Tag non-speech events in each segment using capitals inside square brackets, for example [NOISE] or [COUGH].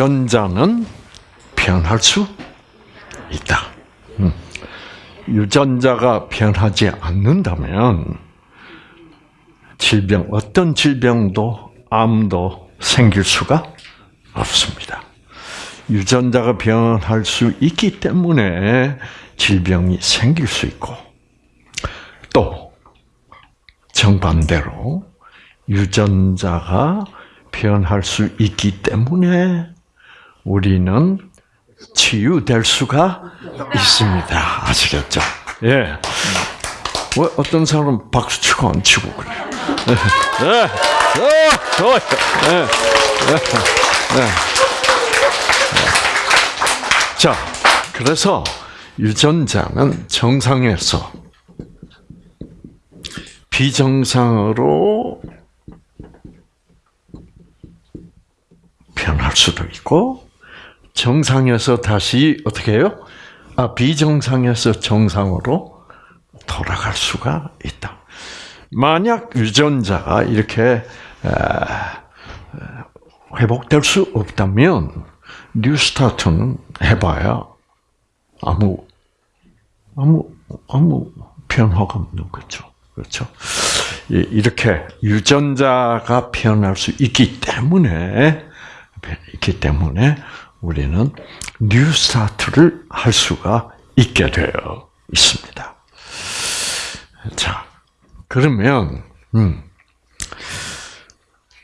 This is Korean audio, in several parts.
유전자는 변할 수 있다. 음. 유전자가 변하지 않는다면 질병 어떤 질병도 암도 생길 수가 없습니다. 유전자가 변할 수 있기 때문에 질병이 생길 수 있고 또 정반대로 유전자가 변할 수 있기 때문에 우리는 치유될 수가 있습니다. 아시겠죠? 예. 왜 어떤 사람은 박수 치고 안 치고 그래요? 예. 어. 예. 예. 예. 자, 그래서 유전자는 정상에서 비정상으로 변할 수도 있고 정상에서 다시 어떻게 해요? 아, 비정상에서 정상으로 돌아갈 수가 있다. 만약 유전자가 이렇게 회복될 수 없다면 뉴스타트는 해봐야 아무 아무 아무 변화가 없는 거죠. 그렇죠? 이렇게 유전자가 변할 수 있기 때문에 있기 때문에 우리는 new start를 할 수가 있게 되어 있습니다. 자, 그러면 음,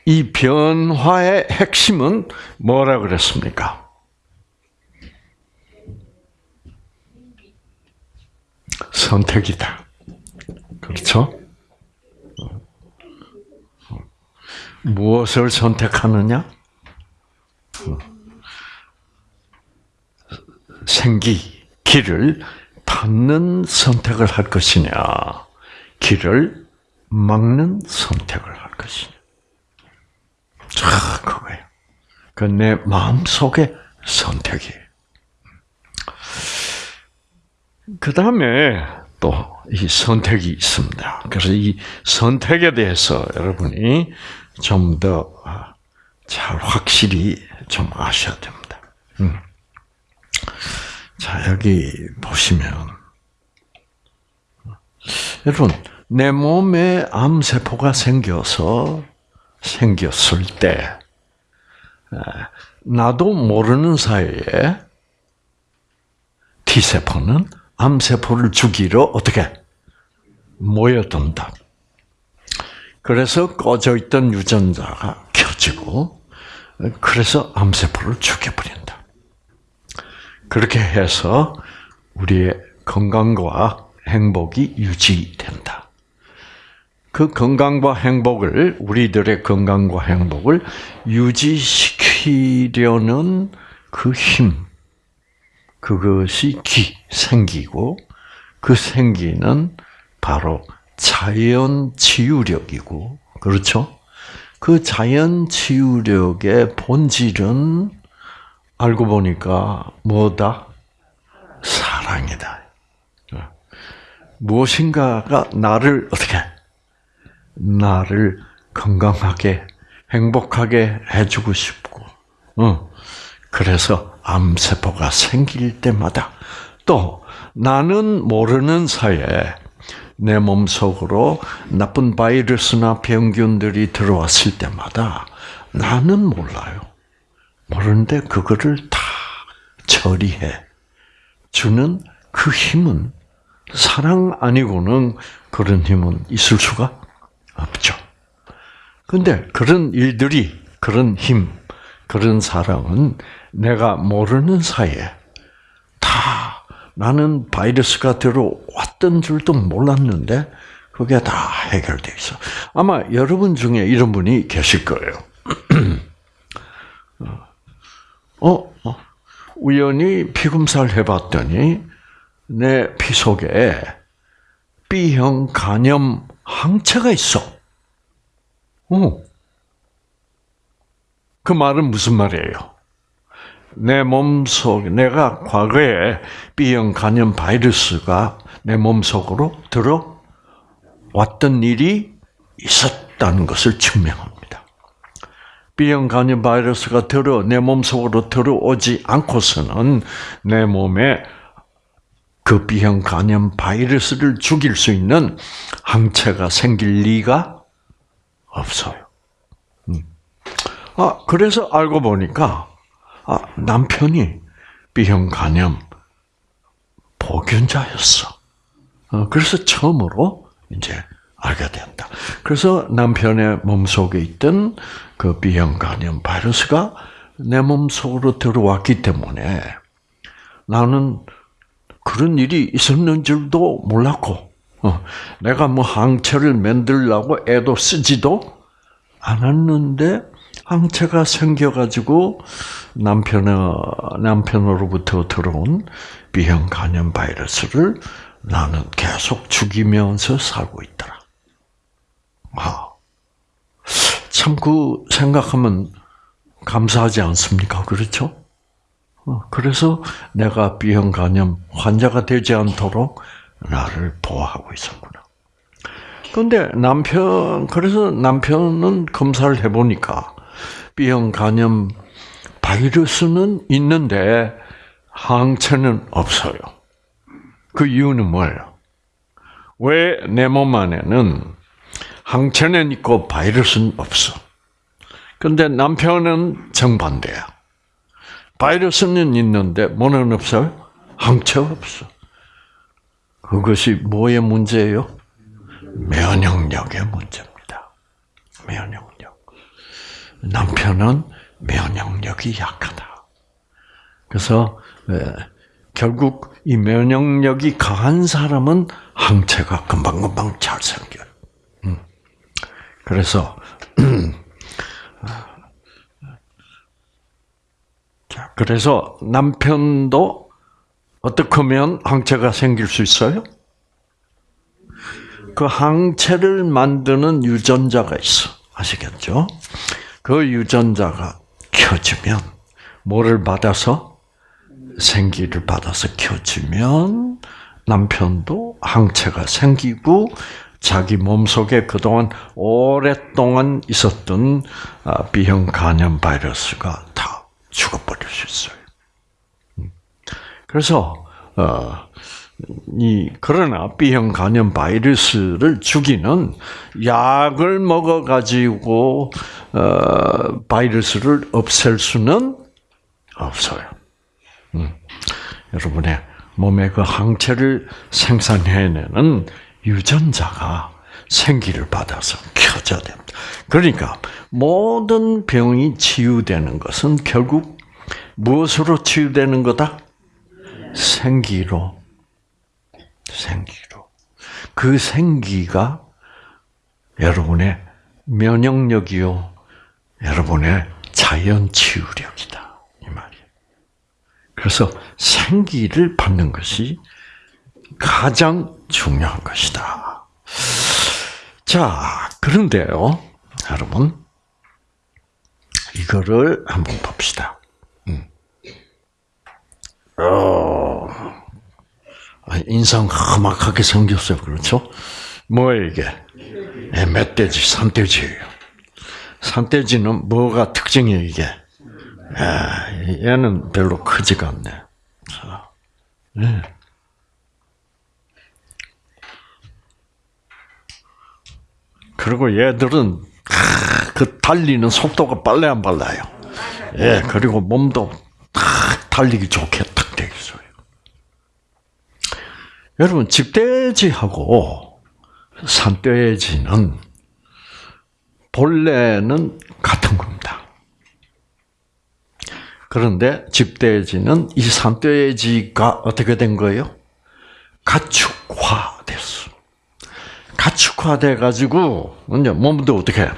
이 변화의 핵심은 뭐라 그랬습니까? 선택이다. 그렇죠? 무엇을 선택하느냐? 생기, 길을 닫는 선택을 할 것이냐, 길을 막는 선택을 할 것이냐. 자, 그거예요. 그 내 마음 속의 선택이에요. 그 다음에 또 이 선택이 있습니다. 그래서 이 선택에 대해서 여러분이 좀 더 잘 확실히 좀 아셔야 됩니다. 음. 자, 여기 보시면, 여러분, 내 몸에 암세포가 생겨서, 생겼을 때, 나도 모르는 사이에 T세포는 암세포를 죽이러 어떻게 모여든다. 그래서 꺼져 있던 유전자가 켜지고, 그래서 암세포를 죽여버린다. 그렇게 해서 우리의 건강과 행복이 유지된다. 그 건강과 행복을, 우리들의 건강과 행복을 유지시키려는 그 힘, 그것이 기, 생기고, 그 생기는 바로 자연 치유력이고, 그렇죠? 그 자연 치유력의 본질은 알고 보니까 뭐다? 사랑이다. 무엇인가가 나를 어떻게 나를 건강하게 행복하게 해주고 싶고, 어. 그래서 암세포가 생길 때마다 또 나는 모르는 사이에 내 몸속으로 나쁜 바이러스나 병균들이 들어왔을 때마다 나는 몰라요. 모르는데 그거를 다 처리해 주는 그 힘은 사랑 아니고는 그런 힘은 있을 수가 없죠. 근데 그런 일들이 그런 힘, 그런 사랑은 내가 모르는 사이에 다 나는 바이러스가 들어왔던 줄도 몰랐는데 그게 다 해결돼 있어. 아마 여러분 중에 이런 분이 계실 거예요. [CLEARS THROAT] 어, 어, 우연히 피검사를 해봤더니 내 피 속에 B형 간염 항체가 있어. 어. 그 말은 무슨 말이에요? 내 몸속 내가 과거에 B형 간염 바이러스가 내 몸속으로 들어왔던 일이 있었다는 것을 증명합니다. B형 간염 바이러스가 들어 내 몸 속으로 들어오지 않고서는 내 몸에 그 B형 간염 바이러스를 죽일 수 있는 항체가 생길 리가 없어요. 음. 아 그래서 알고 보니까 아, 남편이 B형 간염 보균자였어. 어, 그래서 처음으로 이제 알게 된다. 그래서 남편의 몸 속에 있던 그 B형 간염 바이러스가 내 몸 속으로 들어왔기 때문에 나는 그런 일이 있었는 줄도 몰랐고, 어, 내가 뭐 항체를 만들려고 애도 쓰지도 않았는데 항체가 생겨가지고 남편의 남편으로부터 들어온 B형 간염 바이러스를 나는 계속 죽이면서 살고 있더라. 아, 참그 생각하면 감사하지 않습니까? 그렇죠? 어, 그래서 내가 B형 간염 환자가 되지 않도록 나를 보호하고 있었구나. 근데 남편, 그래서 남편은 검사를 해보니까 B형 간염 바이러스는 있는데 항체는 없어요. 그 이유는 뭐예요? 왜 내 몸 안에는 항체는 있고 바이러스는 없어? 근데 남편은 정반대야. 바이러스는 있는데 뭐는 없어요? 항체가 없어. 그것이 뭐의 문제예요? 면역력의 문제입니다. 면역력. 남편은 면역력이 약하다. 그래서 결국 이 면역력이 강한 사람은 항체가 금방금방 잘 생겨요. 음. 그래서 [CLEARS THROAT] 자, 그래서 남편도 어떻게 하면 항체가 생길 수 있어요? 그 항체를 만드는 유전자가 있어. 아시겠죠? 그 유전자가 켜지면 뭐를 받아서 생기를 받아서 켜지면 남편도 항체가 생기고 자기 몸속에 그동안 오랫동안 있었던 아, B형 간염 바이러스가 다 죽어버릴 수 있어요. 음. 그래서 어, 이 그러나 B형 간염 바이러스를 죽이는 약을 먹어 가지고 어, 바이러스를 없앨 수는 없어요. 음. 여러분의 몸에 그 항체를 생산해내는 유전자가 생기를 받아서 켜져야 됩니다. 그러니까 모든 병이 치유되는 것은 결국 무엇으로 치유되는 거다? 생기로. 생기로. 그 생기가 여러분의 면역력이요. 여러분의 자연 치유력이다. 이 말이에요. 그래서 생기를 받는 것이 가장 중요한 것이다. 자, 그런데요, 여러분, 이거를 한번 봅시다. 음. 어, 아, 인상 험악하게 생겼어요. 그렇죠? 뭐예요, 이게? 네, 멧돼지, 산돼지예요. 산돼지는 뭐가 특징이에요, 이게? 아, 얘는 별로 크지가 않네. 자, 네. 그리고 얘들은 그 달리는 속도가 빨래 안 빨라요. 예, 그리고 몸도 탁 달리기 좋게 탁 되어 있어요. 여러분 집돼지하고 산돼지는 본래는 같은 겁니다. 그런데 집돼지는 이 산돼지가 어떻게 된 거예요? 가축화됐어. 가축화돼 가지고 이제 몸도 어떻게?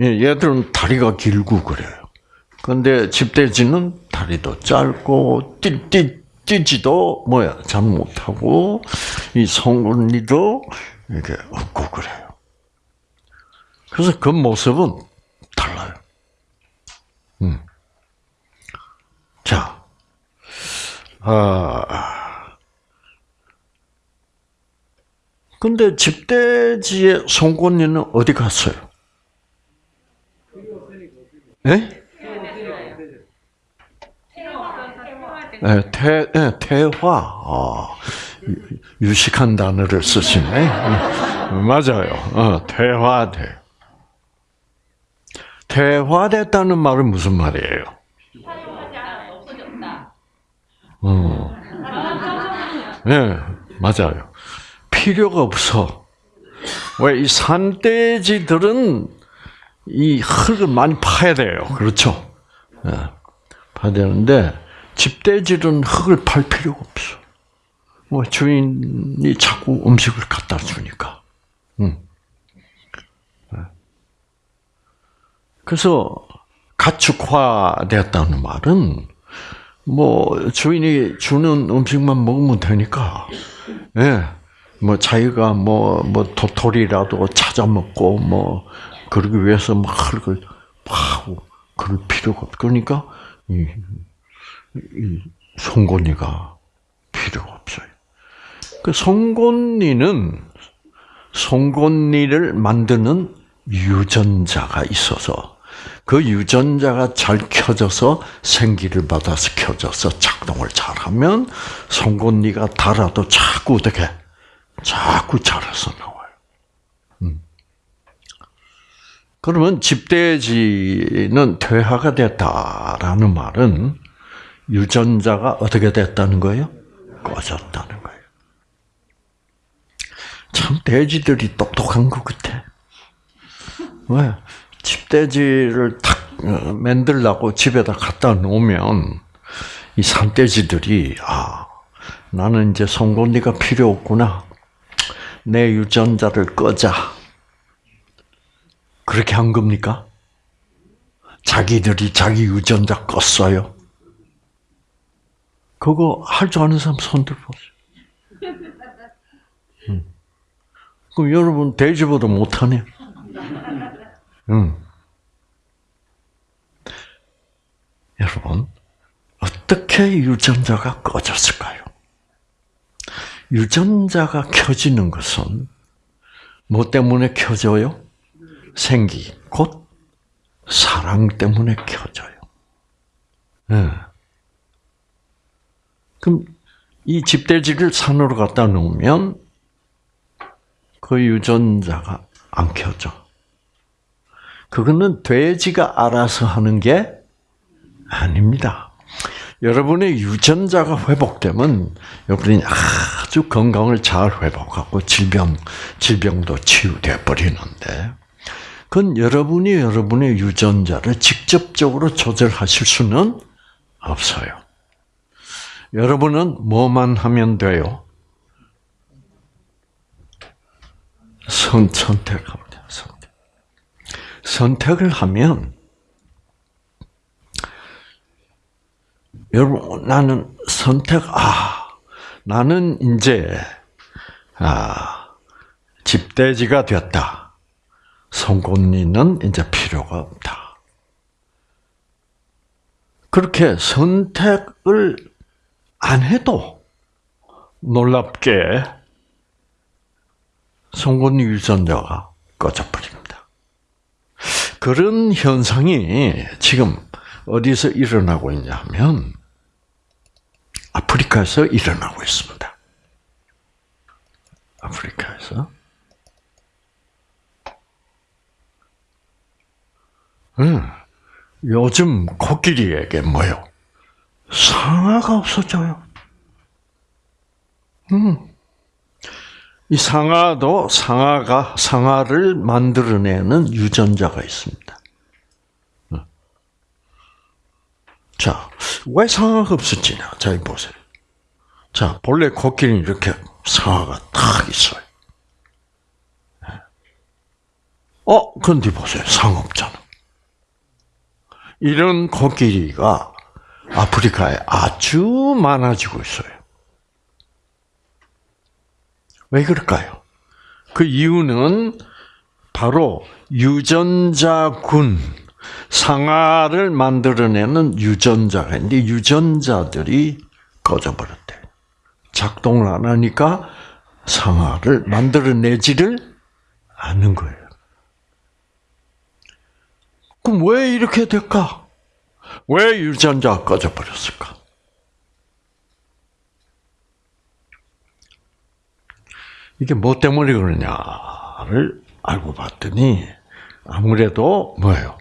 예, 얘들은 다리가 길고 그래요. 근데 집돼지는 다리도 짧고 띠띠 뛰지도 뭐야 잘 못하고 이 송곳니도 이렇게 없고 그래요. 그래서 그 모습은 달라요. 음. 자, 아, 근데 집돼지의 송곳니는 어디 갔어요? 예? 네, 태, 네, 태화. 아, 유식한 단어를 쓰시네. 음, 맞아요. 어, 태화돼. 태화됐다는 말은 무슨 말이에요? 어. 네, 맞아요. 필요가 없어. 왜 이 산돼지들은 이 흙을 많이 파야 돼요. 그렇죠? 네, 파야 되는데 집돼지는 흙을 팔 필요가 없어. 뭐 주인이 자꾸 음식을 갖다 주니까. 음. 그래서 가축화됐다는 말은 뭐 주인이 주는 음식만 먹으면 되니까, 예, 뭐 자기가 뭐뭐 뭐 도토리라도 찾아 먹고 뭐 그러기 위해서 막 흙을 파고 그럴 필요가 없. 그러니까 이, 이 송곳니가 필요가 없어요. 그 송곳니는 송곳니를 만드는 유전자가 있어서 그 유전자가 잘 켜져서 생기를 받아서 켜져서 작동을 잘하면 송곳니가 달아도 자꾸 어떻게 자꾸 자라서 나와요. 음. 그러면 집돼지는 퇴화가 됐다라는 말은 유전자가 어떻게 됐다는 거예요? 꺼졌다는 거예요. 참 돼지들이 똑똑한 것 같아. 왜? 집돼지를 탁 어, 만들라고 집에다 갖다 놓으면 이 산돼지들이 아 나는 이제 송곳니가 필요 없구나. 내 유전자를 꺼자. 그렇게 한 겁니까? 자기들이 자기 유전자 껐어요. 그거 할 줄 아는 사람 손들 보세요. 음. 그럼 여러분 돼지보다 못하네. 음. 여러분, 어떻게 유전자가 꺼졌을까요? 유전자가 켜지는 것은 뭐 때문에 켜져요? 생기, 곧 사랑 때문에 켜져요. 네. 그럼 이 집돼지를 산으로 갖다 놓으면 그 유전자가 안 켜져. 그거는 돼지가 알아서 하는 게 아닙니다. 여러분의 유전자가 회복되면 여러분이 아주 건강을 잘 회복하고 질병 질병도 치유돼 버리는데 그건 여러분이 여러분의 유전자를 직접적으로 조절하실 수는 없어요. 여러분은 뭐만 하면 돼요? 선 선택하면 선택을 하면 여러분 나는 선택 아 나는 이제 아 집돼지가 됐다. 송곳니는 이제 필요가 없다. 그렇게 선택을 안 해도 놀랍게 송곳니 유전자가 꺼져버립니다. 그런 현상이 지금 어디서 일어나고 있냐면 아프리카에서 일어나고 있습니다. 아프리카에서. 음, 요즘 코끼리에게 뭐요? 상아가 없어져요. 음. 이 상아도 상아가 상아를 만들어내는 유전자가 있습니다. 어. 자, 왜 상아가 없었지냐? 자, 보세요. 자, 본래 코끼리는 이렇게 상아가 딱 있어요. 예. 어, 근데 보세요. 상 없잖아. 이런 코끼리가 아프리카에 아주 많아지고 있어요. 왜 그럴까요? 그 이유는 바로 유전자군, 상아를 만들어내는 유전자가 있는데 유전자들이 꺼져버렸대. 작동을 안 하니까 상아를 만들어내지를 않는 거예요. 그럼 왜 이렇게 될까? 왜 유전자가 꺼져버렸을까? 이게 뭐 때문에 그러냐를 알고 봤더니 아무래도 뭐예요?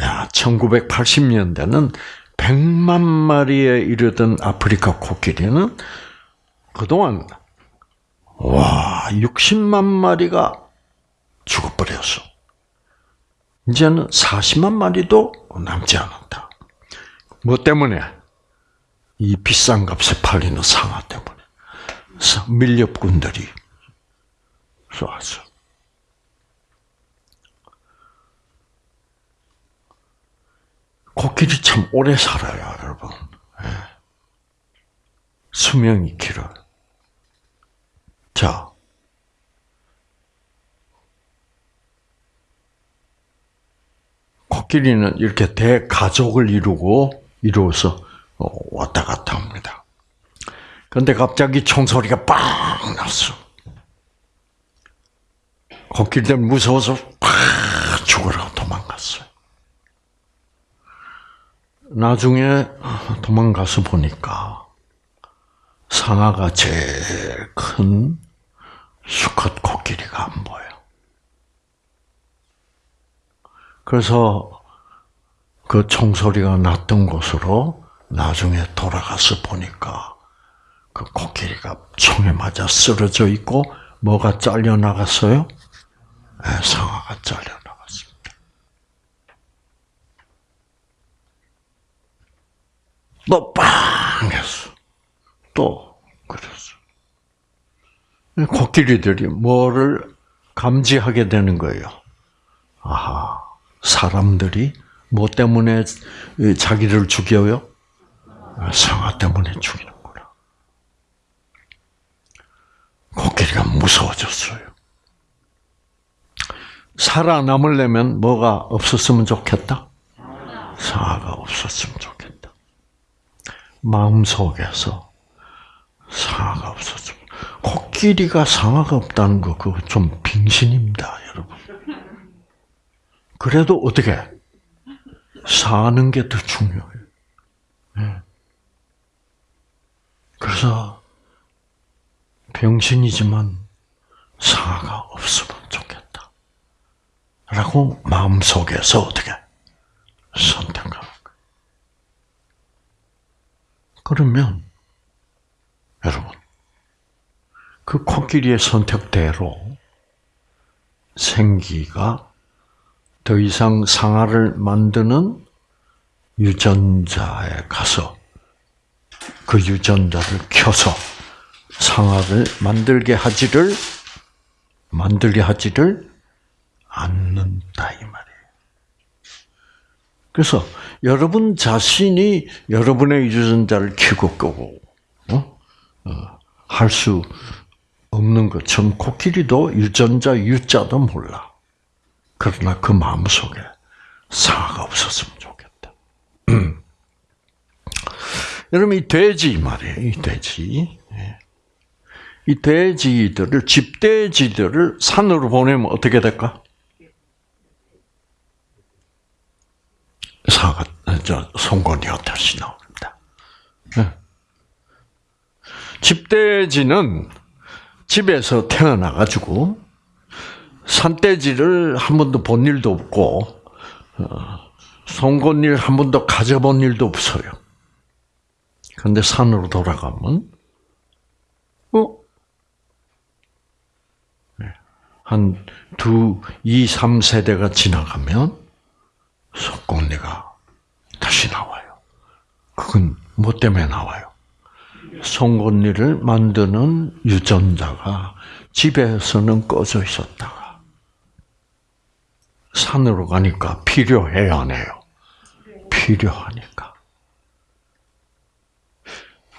야, 1980년대는 100만 마리에 이르던 아프리카 코끼리는 그동안 와, 60만 마리가 죽어버렸어. 이제는 40만 마리도 남지 않았다. 뭐 때문에? 이 비싼 값에 팔리는 상아 때문에. 밀렵꾼들이 쏘았어. 코끼리 참 오래 살아요, 여러분. 예. 수명이 길어요. 자, 코끼리는 이렇게 대가족을 이루고 이루어서 어, 왔다 갔다 합니다. 그런데 갑자기 총소리가 빵 났어. 코끼리들 무서워서 팍 죽으라고 도망갔어요. 나중에 도망가서 보니까 상아가 제일 큰 수컷 코끼리가 안 보여. 그래서 그 총소리가 났던 곳으로 나중에 돌아가서 보니까 그 코끼리가 총에 맞아 쓰러져 있고 뭐가 잘려 나갔어요? 네, 상아가 잘려 나갔습니다. 또 빵 했어. 또 그랬어. 코끼리들이 뭐를 감지하게 되는 거예요. 아하, 사람들이 뭐 때문에 자기를 죽여요? 상아 때문에 죽이는구나. 코끼리가 무서워졌어요. 살아남으려면 뭐가 없었으면 좋겠다? 상아가 없었으면 좋겠다. 마음속에서 상아가 없었으면. 코끼리가 상아가 없다는 거, 그거 좀 빙신입니다, 여러분. 그래도 어떻게? 사는 게 더 중요해요. 네. 그래서 병신이지만 상아가 없으면 좋겠다. 라고 마음속에서 어떻게 선택하는 거예요. 그러면 여러분 그 코끼리의 선택대로 생기가 더 이상 상아를 만드는 유전자에 가서 그 유전자를 켜서 상아를 만들게 하지를 만들게 하지를 않는다 이 말이에요. 그래서 여러분 자신이 여러분의 유전자를 켜고 끄고 어? 어, 할수 없는 것처럼 코끼리도 유전자 유자도 몰라. 그러나 그 마음 속에 상아가 없었으면 좋겠다. [CLEARS THROAT] 여러분 이 돼지 말이에요. 이 돼지. 예. 이 돼지들을 집돼지들을 산으로 보내면 어떻게 될까? 사가 저 송곳니가 다시 나옵니다. 네. 집돼지는 집에서 태어나 가지고 산돼지를 한 번도 본 일도 없고 어, 송곳니를 한 번도 가져본 일도 없어요. 그런데 산으로 돌아가면 어? 네. 한 두, 이, 삼 세대가 지나가면 송곳니가 다시 나와요. 그건 뭐 때문에 나와요? 송곳니를 만드는 유전자가 집에서는 꺼져 있었다가 산으로 가니까 필요해요, 안 해요? 필요하니까.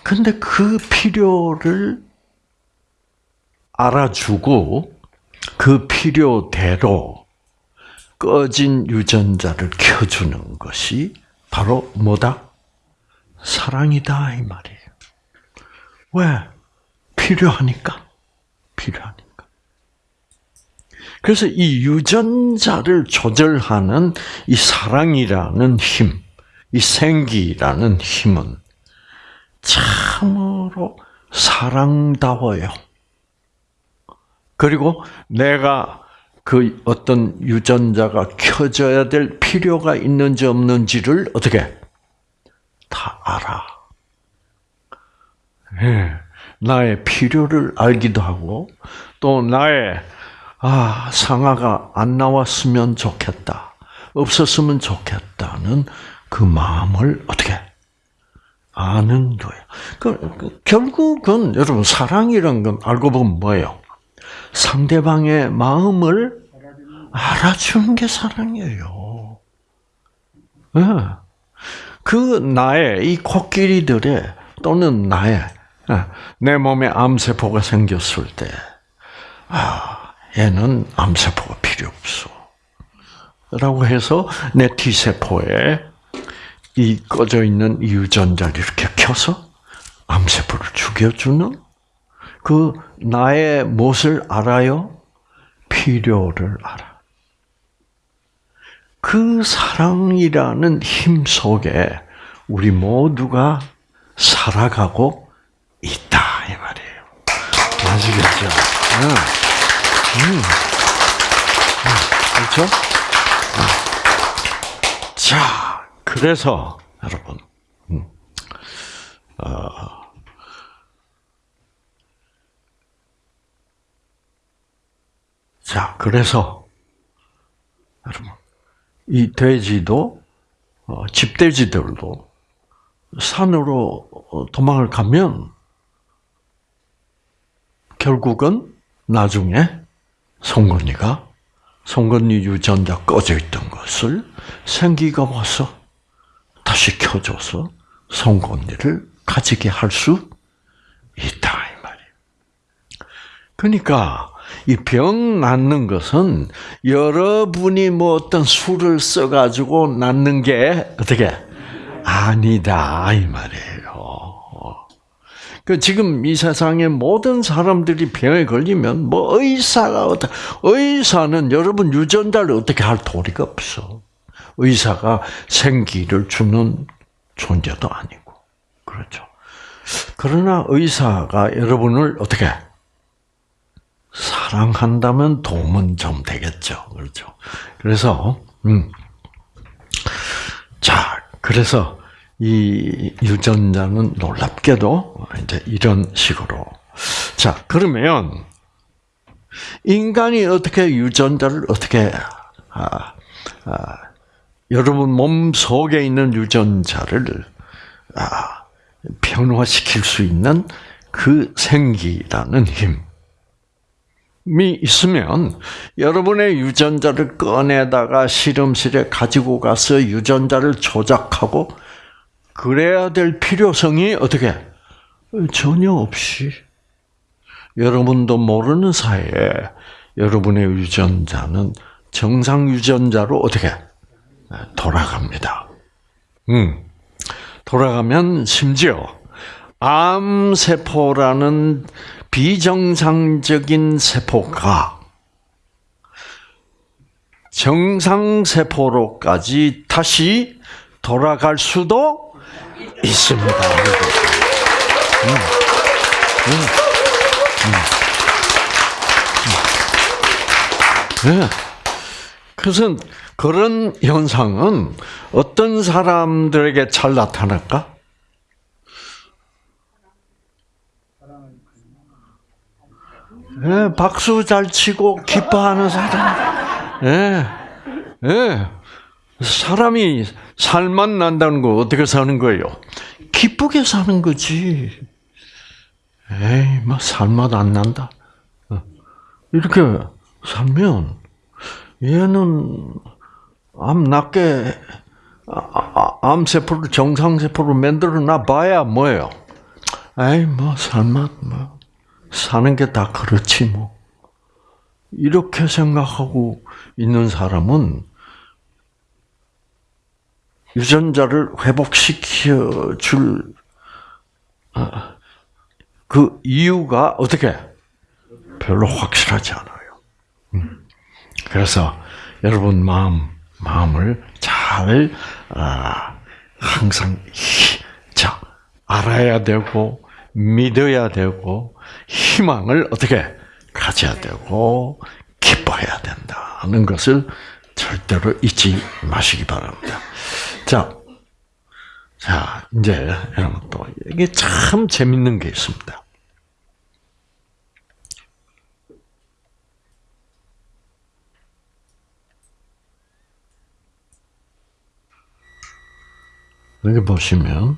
근데 그 필요를 알아주고 그 필요대로 꺼진 유전자를 켜주는 것이 바로 뭐다? 사랑이다 이 말이에요. 왜? 필요하니까. 필요하니까. 그래서 이 유전자를 조절하는 이 사랑이라는 힘, 이 생기라는 힘은 참으로 사랑다워요. 그리고 내가 그 어떤 유전자가 켜져야 될 필요가 있는지 없는지를 어떻게 다 알아. 예, 나의 필요를 알기도 하고 또 나의 아 상아가 안 나왔으면 좋겠다, 없었으면 좋겠다는 그 마음을 어떻게 아는 거예요. 그, 그, 결국은 여러분 사랑이란 건 알고 보면 뭐예요? 상대방의 마음을 알아주는 게 사랑이에요. 네. 그 나의 이 코끼리들의 또는 나의 예, 내 몸에 암세포가 생겼을 때, 아, 얘는 암세포가 필요 없어. 라고 해서 내 T세포에 이 꺼져 있는 유전자를 이렇게 켜서 암세포를 죽여주는 그 나의 무엇을 알아요? 필요를 알아. 그 사랑이라는 힘 속에 우리 모두가 살아가고 있다 이 말이에요. 아시겠죠? 그렇죠? 자, 그래서 여러분, 어, 자, 그래서 여러분 이 돼지도 어, 집돼지들도 산으로 어, 도망을 가면 결국은 나중에 송건이가 송건이 유전자 꺼져 있던 것을 생기가 와서 다시 켜줘서 송건이를 가지게 할 수 있다 이 말이에요. 그러니까 이 병 낫는 것은 여러분이 뭐 어떤 술을 써가지고 낫는 게 어떻게 아니다 이 말이에요. 그 지금 이 세상의 모든 사람들이 병에 걸리면 뭐 의사가 어떻게 의사는 여러분 유전자를 어떻게 할 도리가 없어. 의사가 생기를 주는 존재도 아니고 그렇죠. 그러나 의사가 여러분을 어떻게 사랑한다면 도움은 좀 되겠죠. 그렇죠. 그래서, 음. 자, 그래서 이 유전자는 놀랍게도 이제 이런 식으로. 자, 그러면 인간이 어떻게 유전자를 어떻게, 아, 아, 여러분 몸 속에 있는 유전자를 아, 변화시킬 수 있는 그 생기라는 힘. 이 있으면 여러분의 유전자를 꺼내다가 실험실에 가지고 가서 유전자를 조작하고 그래야 될 필요성이 어떻게 전혀 없이 여러분도 모르는 사이에 여러분의 유전자는 정상 유전자로 어떻게 돌아갑니다. 음. 돌아가면 심지어 암 세포라는 비정상적인 세포가 정상 세포로까지 다시 돌아갈 수도 있습니다. 음. 음. 음. 네. 그래서 그런 현상은 어떤 사람들에게 잘 나타날까? 예, 박수 잘 치고 기뻐하는 사람. 예, 예. 사람이 살만 난다는 거 어떻게 사는 거예요? 기쁘게 사는 거지. 에이, 뭐 살맛 안 난다. 어. 이렇게 살면 얘는 암 낫게 아, 아, 암세포를 정상 세포로 만들어 놔 봐야 뭐예요? 에이, 뭐 살맛 뭐 사는 게 다 그렇지 뭐. 이렇게 생각하고 있는 사람은 유전자를 회복시켜 줄그 아, 이유가 어떻게 별로 확실하지 않아요. 음. 그래서 여러분 마음 마음을 잘 아, 항상 자 알아야 되고 믿어야 되고 희망을 어떻게 가져야 되고 기뻐해야 된다는 것을 절대로 잊지 마시기 바랍니다. 자, 자 이제 여러분 또 이게 참 재밌는 게 있습니다. 여기 보시면 예,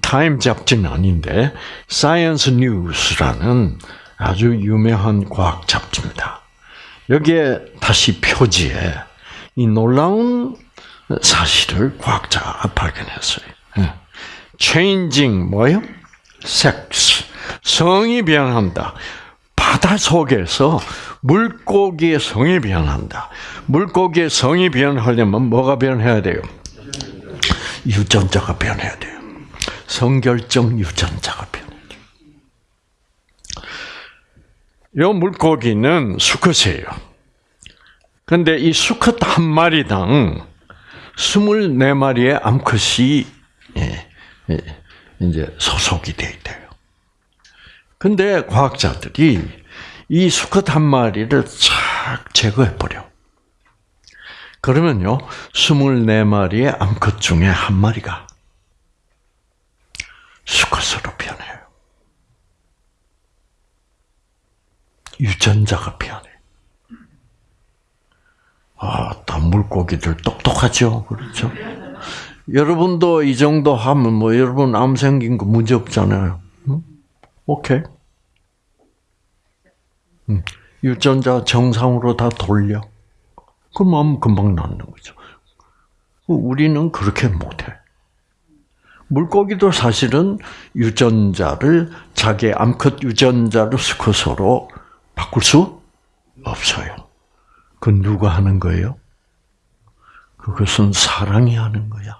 타임 잡지는 아닌데 Science News라는 아주 유명한 과학 잡지입니다. 여기에 다시 표지에 이 놀라운 사실을 과학자가 발견했어요. 예. changing 뭐요? 섹스 성이 변한다. 바다 속에서 물고기의 성이 변한다. 물고기의 성이 변하려면 뭐가 변해야 돼요? 유전자가 변해야 돼요. 성결정 유전자가 변해야 돼요. 이 물고기는 수컷이에요. 근데 이 수컷 한 마리당 24마리의 암컷이 예, 예, 이제 소속이 돼 있대요. 근데 과학자들이 이 수컷 한 마리를 쫙 제거해 버려. 그러면요, 24마리의 암컷 중에 한 마리가 수컷으로 변해요. 유전자가 변해. 아, 다 물고기들 똑똑하죠? 그렇죠? 여러분도 이 정도 하면 뭐 여러분 암 생긴 거 문제 없잖아요. 응? 오케이. 응. 유전자 정상으로 다 돌려. 그럼 암 금방 낫는 거죠. 우리는 그렇게 못해. 물고기도 사실은 유전자를 자기 암컷 유전자를 수컷으로 바꿀 수 없어요. 그건 누가 하는 거예요? 그것은 사랑이 하는 거야.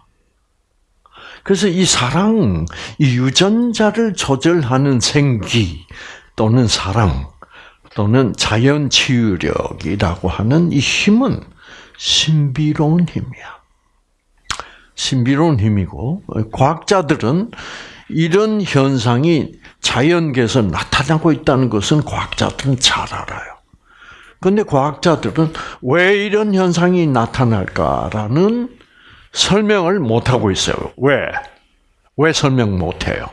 그래서 이 사랑, 이 유전자를 조절하는 생기 또는 사랑 또는 자연 치유력이라고 하는 이 힘은 신비로운 힘이야. 신비로운 힘이고 과학자들은 이런 현상이 자연계에서 나타나고 있다는 것은 과학자들은 잘 알아요. 근데 과학자들은 왜 이런 현상이 나타날까라는 설명을 못 하고 있어요. 왜? 왜 설명 못 해요?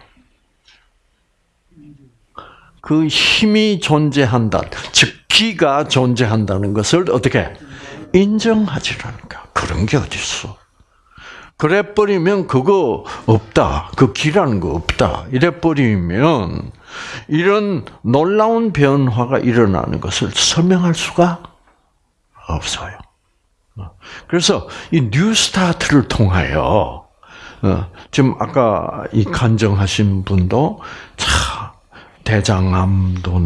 그 힘이 존재한다. 즉 기가 존재한다는 것을 어떻게 인정하지 않을까? 그런 게 어디 있어? 그래 버리면 그거 없다. 그 기라는 거 없다. 이래 버리면 이런 놀라운 변화가 일어나는 것을 설명할 수가 없어요. 그래서 이 뉴스타트를 통하여 어, 지금 아까 이 간정하신 분도 차 대장암도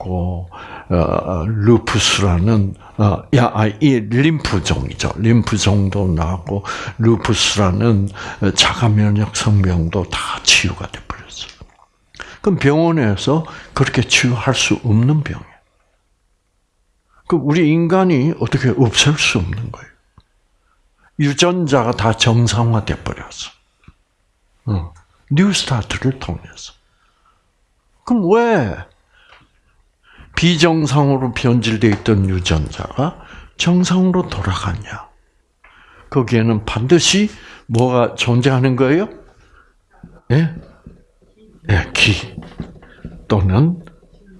어, 루푸스라는 어, 야, 아, 이 림프종이죠. 림프종도 나고 루푸스라는 자가 면역 성병도 다 치유가 돼 버렸어. 그럼 병원에서 그렇게 치유할 수 없는 병이에요. 그 우리 인간이 어떻게 없앨 수 없는 거예요. 유전자가 다 정상화돼 버렸어. 어. 뉴스타트를 통해서. 그럼 왜 비정상으로 변질되어 있던 유전자가 정상으로 돌아갔냐? 거기에는 반드시 뭐가 존재하는 거예요? 예? 예, 기 또는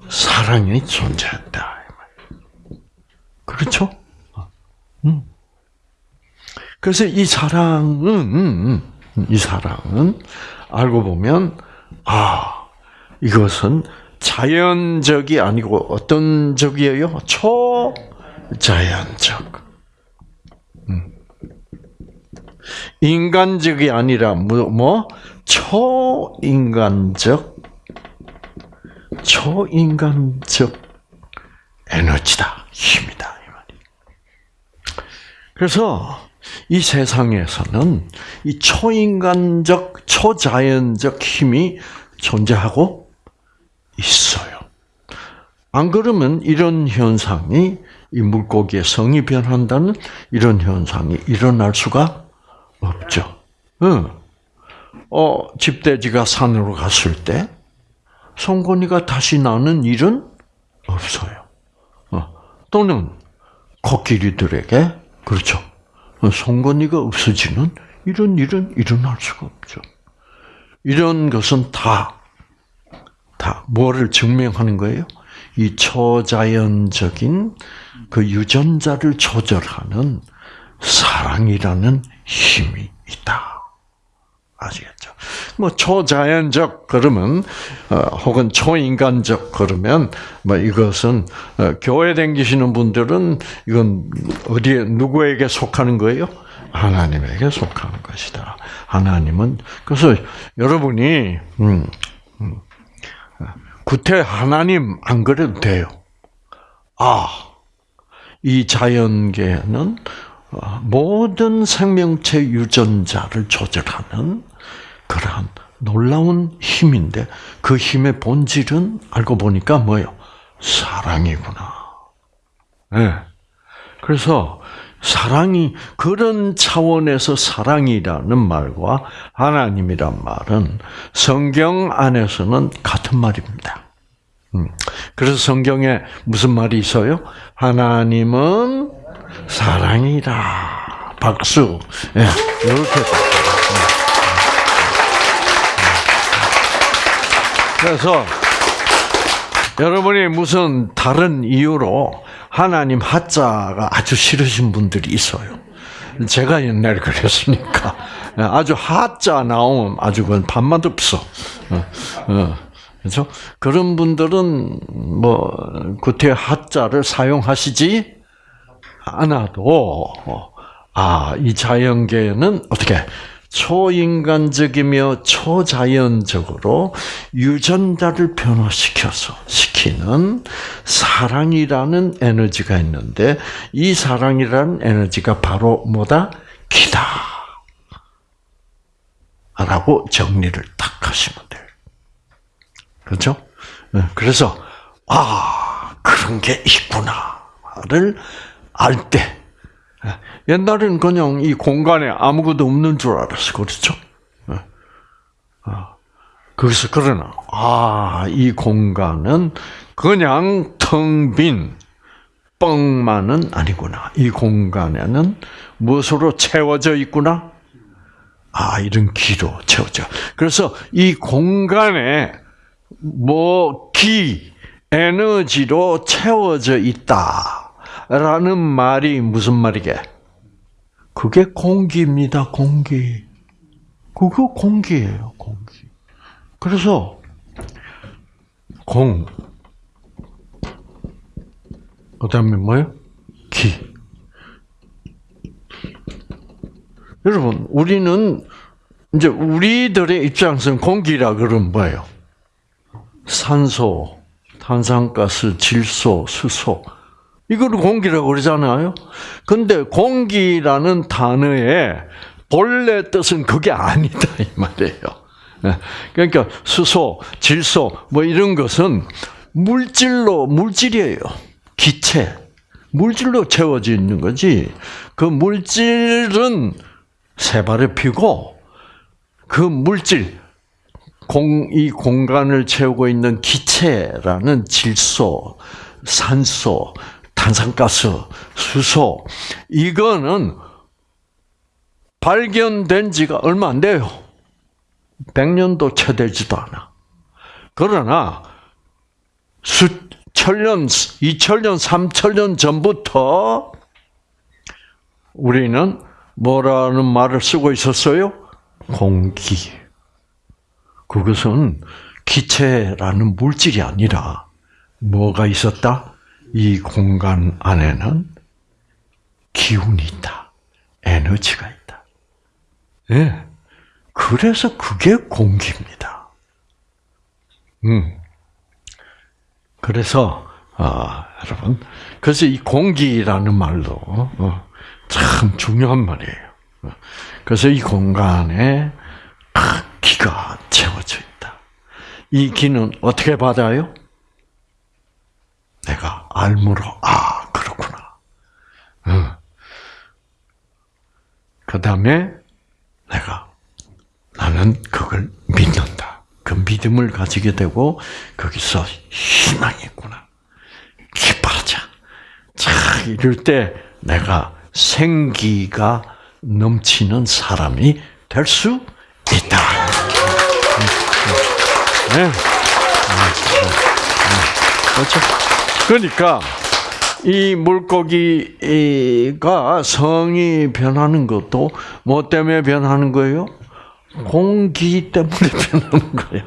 사랑이 존재한다. 그렇죠? 음. 그래서 이 사랑은 이 사랑은 알고 보면 아 이것은 자연적이 아니고 어떤 적이에요? 초자연적. 음. 인간적이 아니라 뭐, 뭐 초인간적 초인간적 에너지다 힘이다 이 말이. 그래서 이 세상에서는 이 초인간적 초자연적 힘이 존재하고 있어요. 안 그러면 이런 현상이 이 물고기의 성이 변한다는 이런 현상이 일어날 수가 없죠. 응. 어, 집돼지가 산으로 갔을 때 송곳니가 다시 나는 일은 없어요. 어, 또는 코끼리들에게 그렇죠. 송곳니가 없어지는 이런 일은 일어날 수가 없죠. 이런 것은 다, 다 뭐를 증명하는 거예요? 이 초자연적인 그 유전자를 조절하는 사랑이라는 힘이 있다. 아시겠죠? 뭐 초자연적 그러면 어, 혹은 초인간적 그러면 뭐 이것은 어, 교회 댕기시는 분들은 이건 어디에 누구에게 속하는 거예요? 하나님에게 속하는 것이다. 하나님은 그래서 여러분이 음, 음, 구태 하나님 안 그래도 돼요. 아, 이 자연계는 어, 모든 생명체 유전자를 조절하는 그러한 놀라운 힘인데 그 힘의 본질은 알고 보니까 뭐요? 사랑이구나. 네. 그래서 사랑이 그런 차원에서 사랑이라는 말과 하나님이란 말은 성경 안에서는 같은 말입니다. 음. 그래서 성경에 무슨 말이 있어요? 하나님은 사랑이다. 박수. 예, 이렇게. 그래서 여러분이 무슨 다른 이유로 하나님 하자가 아주 싫으신 분들이 있어요. 제가 옛날에 그랬으니까 아주 하자 나오면 아주 반맛 없어. 그렇죠? 그런 분들은 뭐 구태 하자를 사용하시지 않아도 아 이 자연계는 어떻게 초인간적이며 초자연적으로 유전자를 변화시켜서 시키는 사랑이라는 에너지가 있는데 이 사랑이라는 에너지가 바로 뭐다? 기다. 라고 정리를 딱 하시면 돼요. 그렇죠? 네, 그래서 아 그런 게 있구나를 알 때 옛날에는 그냥 이 공간에 아무것도 없는 줄 알았어. 그렇죠? 그러나, 아, 이 공간은 그냥 텅 빈 뻥만은 아니구나. 이 공간에는 무엇으로 채워져 있구나? 아, 이런 기로 채워져. 그래서 이 공간에 뭐, 기, 에너지로 채워져 있다. 라는 말이 무슨 말이게? 그게 공기입니다, 공기. 그거 공기예요, 공기. 그래서 공, 그 다음에 뭐요? 기. 여러분, 우리는 이제 우리들의 입장에서는 공기라 그러면 뭐예요? 산소, 탄산가스, 질소, 수소. 이거를 공기라고 그러잖아요. 근데 공기라는 단어의 본래 뜻은 그게 아니다 이 말이에요. 예. 그러니까 수소, 질소 뭐 이런 것은 물질로 물질이에요. 기체. 물질로 채워져 있는 거지. 그 물질은 세 발을 피고 그 물질 공, 이 공간을 채우고 있는 기체라는 질소, 산소, 탄산가스, 수소, 이거는 발견된 지가 얼마 안 돼요. 100년도 채 되지도 않아. 그러나, 수, 천년, 2000년, 3000년 전부터 우리는 뭐라는 말을 쓰고 있었어요? 공기. 그것은 기체라는 물질이 아니라 뭐가 있었다? 이 공간 안에는 기운이 있다. 에너지가 있다. 예. 네. 그래서 그게 공기입니다. 음. 그래서, 아, 여러분. 그래서 이 공기라는 말도, 어, 참 중요한 말이에요. 그래서 이 공간에 기가 채워져 있다. 이 기는 어떻게 받아요? 알므로 아 그렇구나. 응. 그 다음에 내가 나는 그걸 믿는다. 그 믿음을 가지게 되고 거기서 희망이 있구나. 기뻐하자. 자 이럴 때 내가 생기가 넘치는 사람이 될 수 있다. 네. 그렇죠. 그러니까 이 물고기가 성이 변하는 것도 뭐 때문에 변하는 거예요? 공기 때문에 [LAUGHS] 변하는 거예요.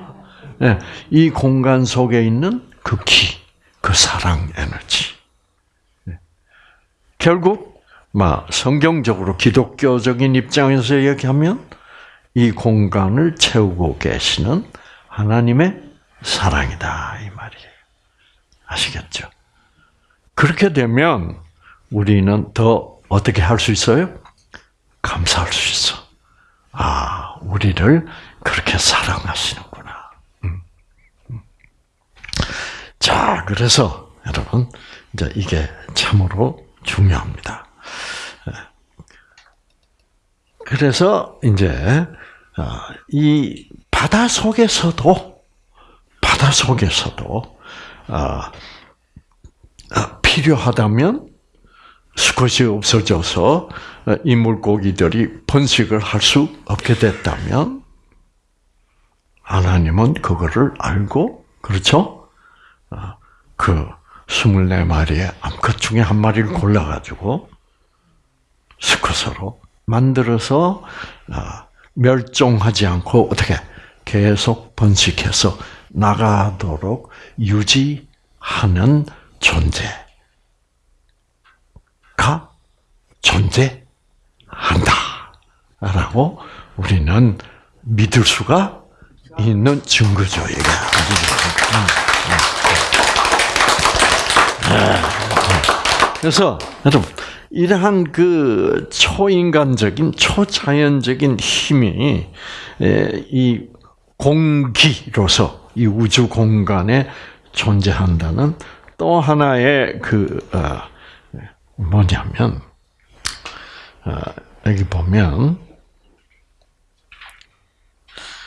네. 이 공간 속에 있는 그 기, 그 사랑 에너지. 네. 결국 막 성경적으로 기독교적인 입장에서 얘기하면 이 공간을 채우고 계시는 하나님의 사랑이다 이 말이에요. 아시겠죠? 그렇게 되면 우리는 더 어떻게 할 수 있어요? 감사할 수 있어. 아, 우리를 그렇게 사랑하시는구나. 음. 음. 자, 그래서 여러분 이제 이게 참으로 중요합니다. 그래서 이제 이 바다 속에서도 바다 속에서도 필요하다면 수컷이 없어져서 이 물고기들이 번식을 할 수 없게 됐다면 하나님은 그거를 알고 그렇죠? 그 24마리의 암컷 중에 한 마리를 골라가지고 수컷으로 만들어서 멸종하지 않고 어떻게 계속 번식해서 나가도록 유지하는 존재가 존재한다 라고 우리는 믿을 수가 있는 증거죠. 이게. 그래서 여러분 이러한 그 초인간적인 초자연적인 힘이 이 공기로서 이 우주 공간에 존재한다는 또 하나의 그 어, 뭐냐면 어, 여기 보면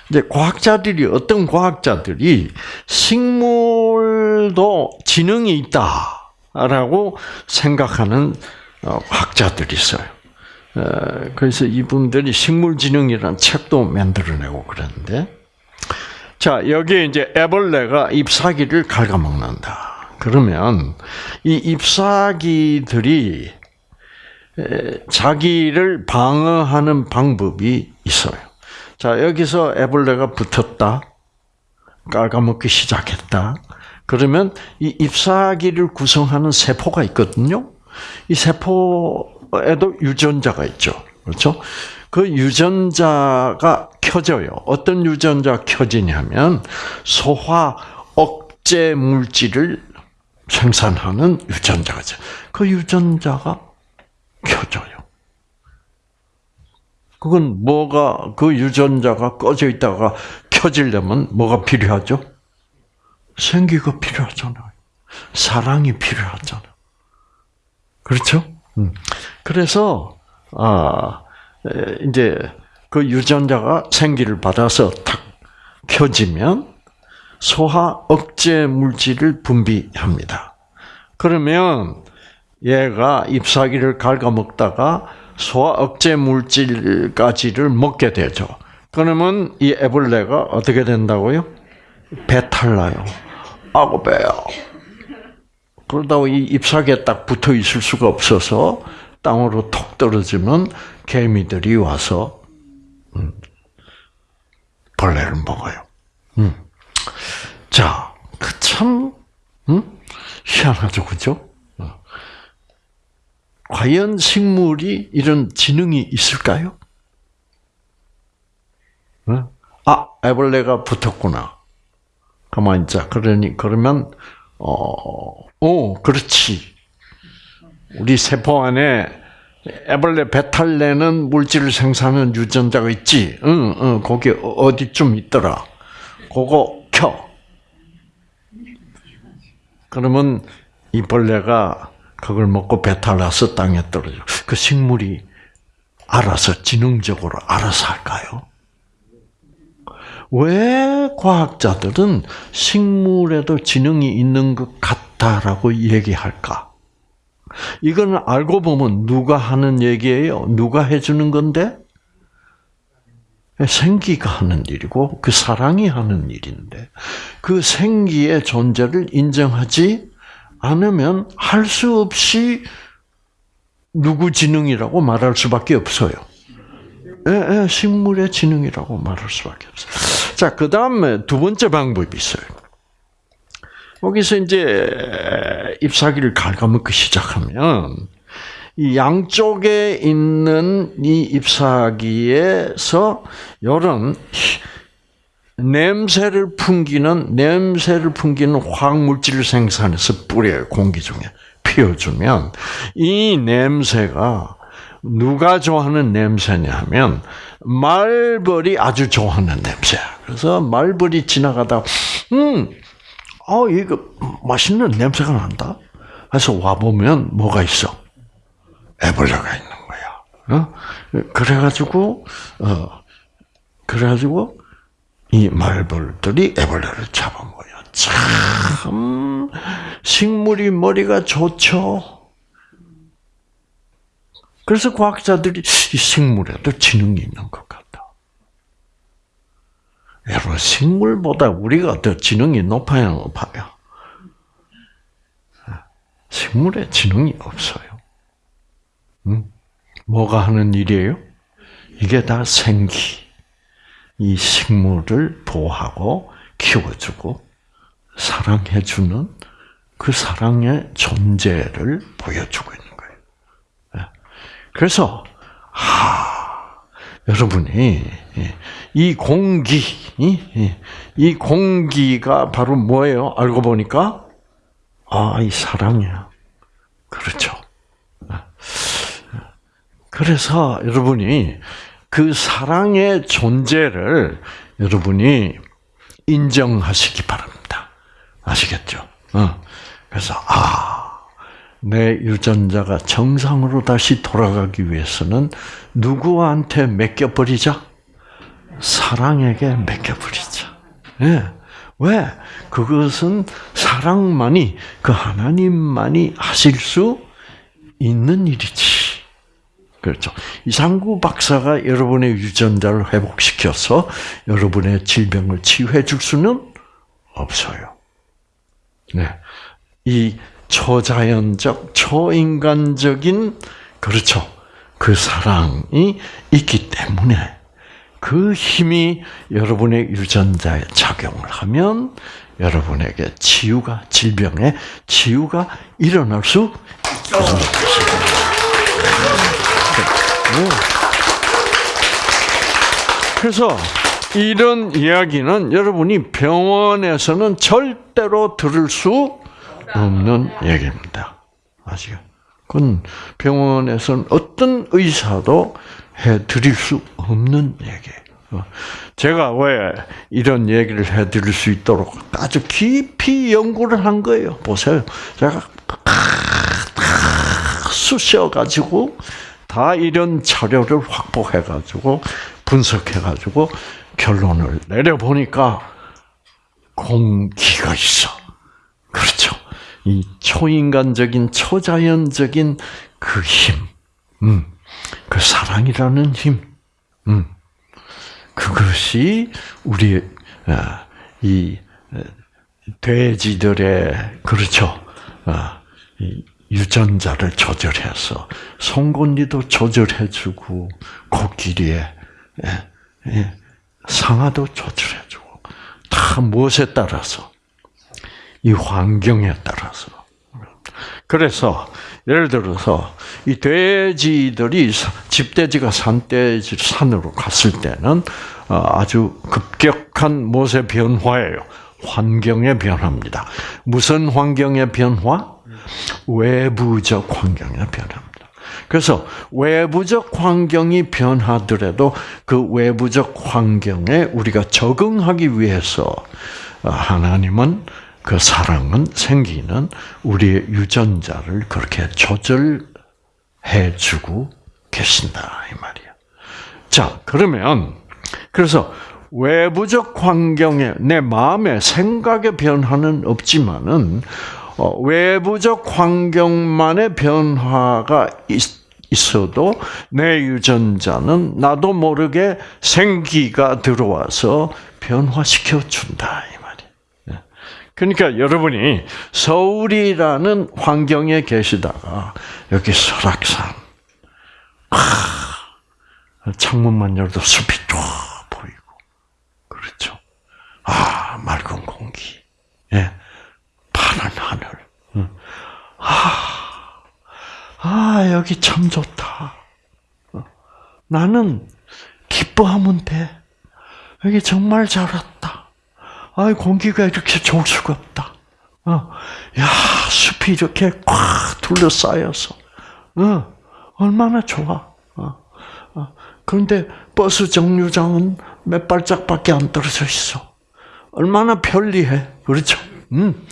이제 과학자들이 어떤 과학자들이 식물도 지능이 있다라고 생각하는 어, 학자들이 있어요. 그래서 이분들이 식물지능이라는 책도 만들어내고 그랬는데, 자, 여기에 이제 애벌레가 잎사귀를 갉아먹는다. 그러면 이 잎사귀들이 자기를 방어하는 방법이 있어요. 자, 여기서 애벌레가 붙었다. 깔아먹기 시작했다. 그러면 이 잎사귀를 구성하는 세포가 있거든요. 이 세포에도 유전자가 있죠. 그렇죠? 그 유전자가 켜져요. 어떤 유전자 켜지냐면 소화 억제 물질을 생산하는 유전자가. 그 유전자가 켜져요. 그건 뭐가 그 유전자가 꺼져 있다가 켜지려면 뭐가 필요하죠? 생기가 필요하잖아요. 사랑이 필요하잖아요. 그렇죠? 음. 그래서 아 이제 그 유전자가 생기를 받아서 탁 켜지면 소화 억제 물질을 분비합니다. 그러면 얘가 잎사귀를 갉아먹다가 소화 억제 물질까지를 먹게 되죠. 그러면 이 애벌레가 어떻게 된다고요? 배탈 나요. 아고 배요. 그러다가 이 잎사귀에 딱 붙어 있을 수가 없어서 땅으로 톡 떨어지면 개미들이 와서 음, 벌레를 먹어요. 음. 자, 그 참, 음? 희한하죠, 그죠? 어. 과연 식물이 이런 지능이 있을까요? 어? 아, 애벌레가 붙었구나. 가만 있자. 그러니, 그러면, 어, 오, 그렇지. 우리 세포 안에 애벌레 배탈 내는 물질을 생산하는 유전자가 있지. 응, 응, 거기 어디쯤 있더라. 그거 켜. 그러면 이 벌레가 그걸 먹고 배탈 나서 땅에 떨어져. 그 식물이 알아서 지능적으로 알아서 할까요? 왜 과학자들은 식물에도 지능이 있는 것 같다라고 얘기할까? 이건 알고 보면 누가 하는 얘기예요? 누가 해주는 건데? 생기가 하는 일이고 그 사랑이 하는 일인데 그 생기의 존재를 인정하지 않으면 할 수 없이 누구 지능이라고 말할 수밖에 없어요. 예, 예, 식물의 지능이라고 말할 수밖에 없어요. 자, 그 다음에 두 번째 방법이 있어요. 거기서 이제 잎사귀를 갉아먹기 시작하면 이 양쪽에 있는 이 잎사귀에서 이런 냄새를 풍기는 냄새를 풍기는 화학 물질을 생산해서 뿌려요 공기 중에 피워주면 이 냄새가 누가 좋아하는 냄새냐면 말벌이 아주 좋아하는 냄새야. 그래서 말벌이 지나가다 음, 어 이거 맛있는 냄새가 난다. 그래서 와 보면 뭐가 있어? 애벌레가 있는 거야. 어? 그래가지고 어 그래가지고 이 말벌들이 애벌레를 잡아먹어요. 참 식물이 머리가 좋죠. 그래서 과학자들이 이 식물에도 지능이 있는 것 같다. 여러분 식물보다 우리가 더 지능이 높아야 높아요. 식물에 지능이 없어요. 음? 뭐가 하는 일이에요? 이게 다 생기. 이 식물을 보호하고 키워주고 사랑해주는 그 사랑의 존재를 보여주고 있는 거예요. 예. 그래서 하 여러분이 이 공기 이 공기가 바로 뭐예요? 알고 보니까 아 이 사랑이야. 그렇죠. 예. 그래서 여러분이 그 사랑의 존재를 여러분이 인정하시기 바랍니다. 아시겠죠? 어. 그래서 아, 내 유전자가 정상으로 다시 돌아가기 위해서는 누구한테 맡겨버리자? 사랑에게 맡겨버리자. 예. 왜? 그것은 사랑만이, 그 하나님만이 하실 수 있는 일이지. 그렇죠. 이상구 박사가 여러분의 유전자를 회복시켜서 여러분의 질병을 치유해 줄 수는 없어요. 네. 이 초자연적, 초인간적인, 그렇죠. 그 사랑이 있기 때문에 그 힘이 여러분의 유전자에 작용을 하면 여러분에게 치유가, 질병의 치유가 일어날 수 있는 것입니다. 그래서 이런 이야기는 여러분이 병원에서는 절대로 들을 수 없는 얘기입니다. 아시죠? 그건 병원에서는 어떤 의사도 해 드릴 수 없는 얘기예요. 제가 왜 이런 얘기를 해 드릴 수 있도록 아주 깊이 연구를 한 거예요. 보세요. 제가 쑤셔 가지고 다 이런 자료를 확보해 가지고 분석해 가지고 결론을 내려 보니까 공기가 있어. 그렇죠. 이 초인간적인 초자연적인 그 힘, 음, 그 사랑이라는 힘, 음, 그것이 우리 어, 이 어, 돼지들의 그렇죠. 어, 유전자를 조절해서 송곳니도 조절해주고 코끼리의 상아도 조절해주고 다 무엇에 따라서 이 환경에 따라서 그래서 예를 들어서 이 돼지들이 집돼지가 산돼지 산으로 갔을 때는 어, 아주 급격한 무엇의 변화예요? 환경의 변화입니다. 무슨 환경의 변화? 외부적 환경의 변화입니다. 그래서 외부적 환경이 변하더라도 그 외부적 환경에 우리가 적응하기 위해서 하나님은 그 사랑은 생기는 우리의 유전자를 그렇게 조절해 주고 계신다 이 말이야. 자, 그러면 그래서 외부적 환경에 내 마음의 생각의 변화는 없지만은 어, 외부적 환경만의 변화가 있, 있어도 내 유전자는 나도 모르게 생기가 들어와서 변화시켜 준다. 그러니까 여러분이 서울이라는 환경에 계시다가 여기 설악산 창문만 열도 숲이 쫙 보이고 그렇죠. 아 맑은 공기, 예, 파란 하늘. 아, 아 여기 참 좋다. 어, 나는 기뻐하면 돼. 여기 정말 잘 왔다. 아 공기가 이렇게 좋을 수가 없다. 어, 야 숲이 이렇게 꽉 둘러싸여서, 어, 얼마나 좋아. 그런데 버스 정류장은 몇 발짝밖에 안 떨어져 있어. 얼마나 편리해. 그렇죠? 음.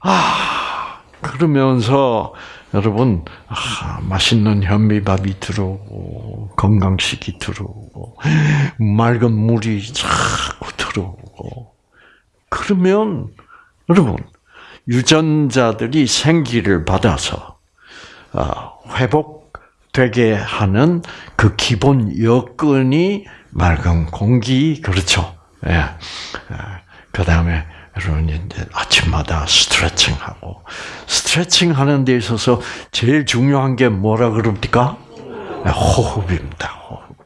아, 그러면서 여러분, 아, 맛있는 현미밥이 들어오고, 건강식이 들어오고, 맑은 물이 자꾸 들어오고, 그러면, 여러분, 유전자들이 생기를 받아서, 아, 회복 되게 하는 그 기본 여건이 맑은 공기 그렇죠. 예. 예. 그 다음에 여러분 이제 아침마다 스트레칭하고 스트레칭 하는 데 있어서 제일 중요한 게 뭐라 그럽니까? 예, 호흡입니다. 호흡.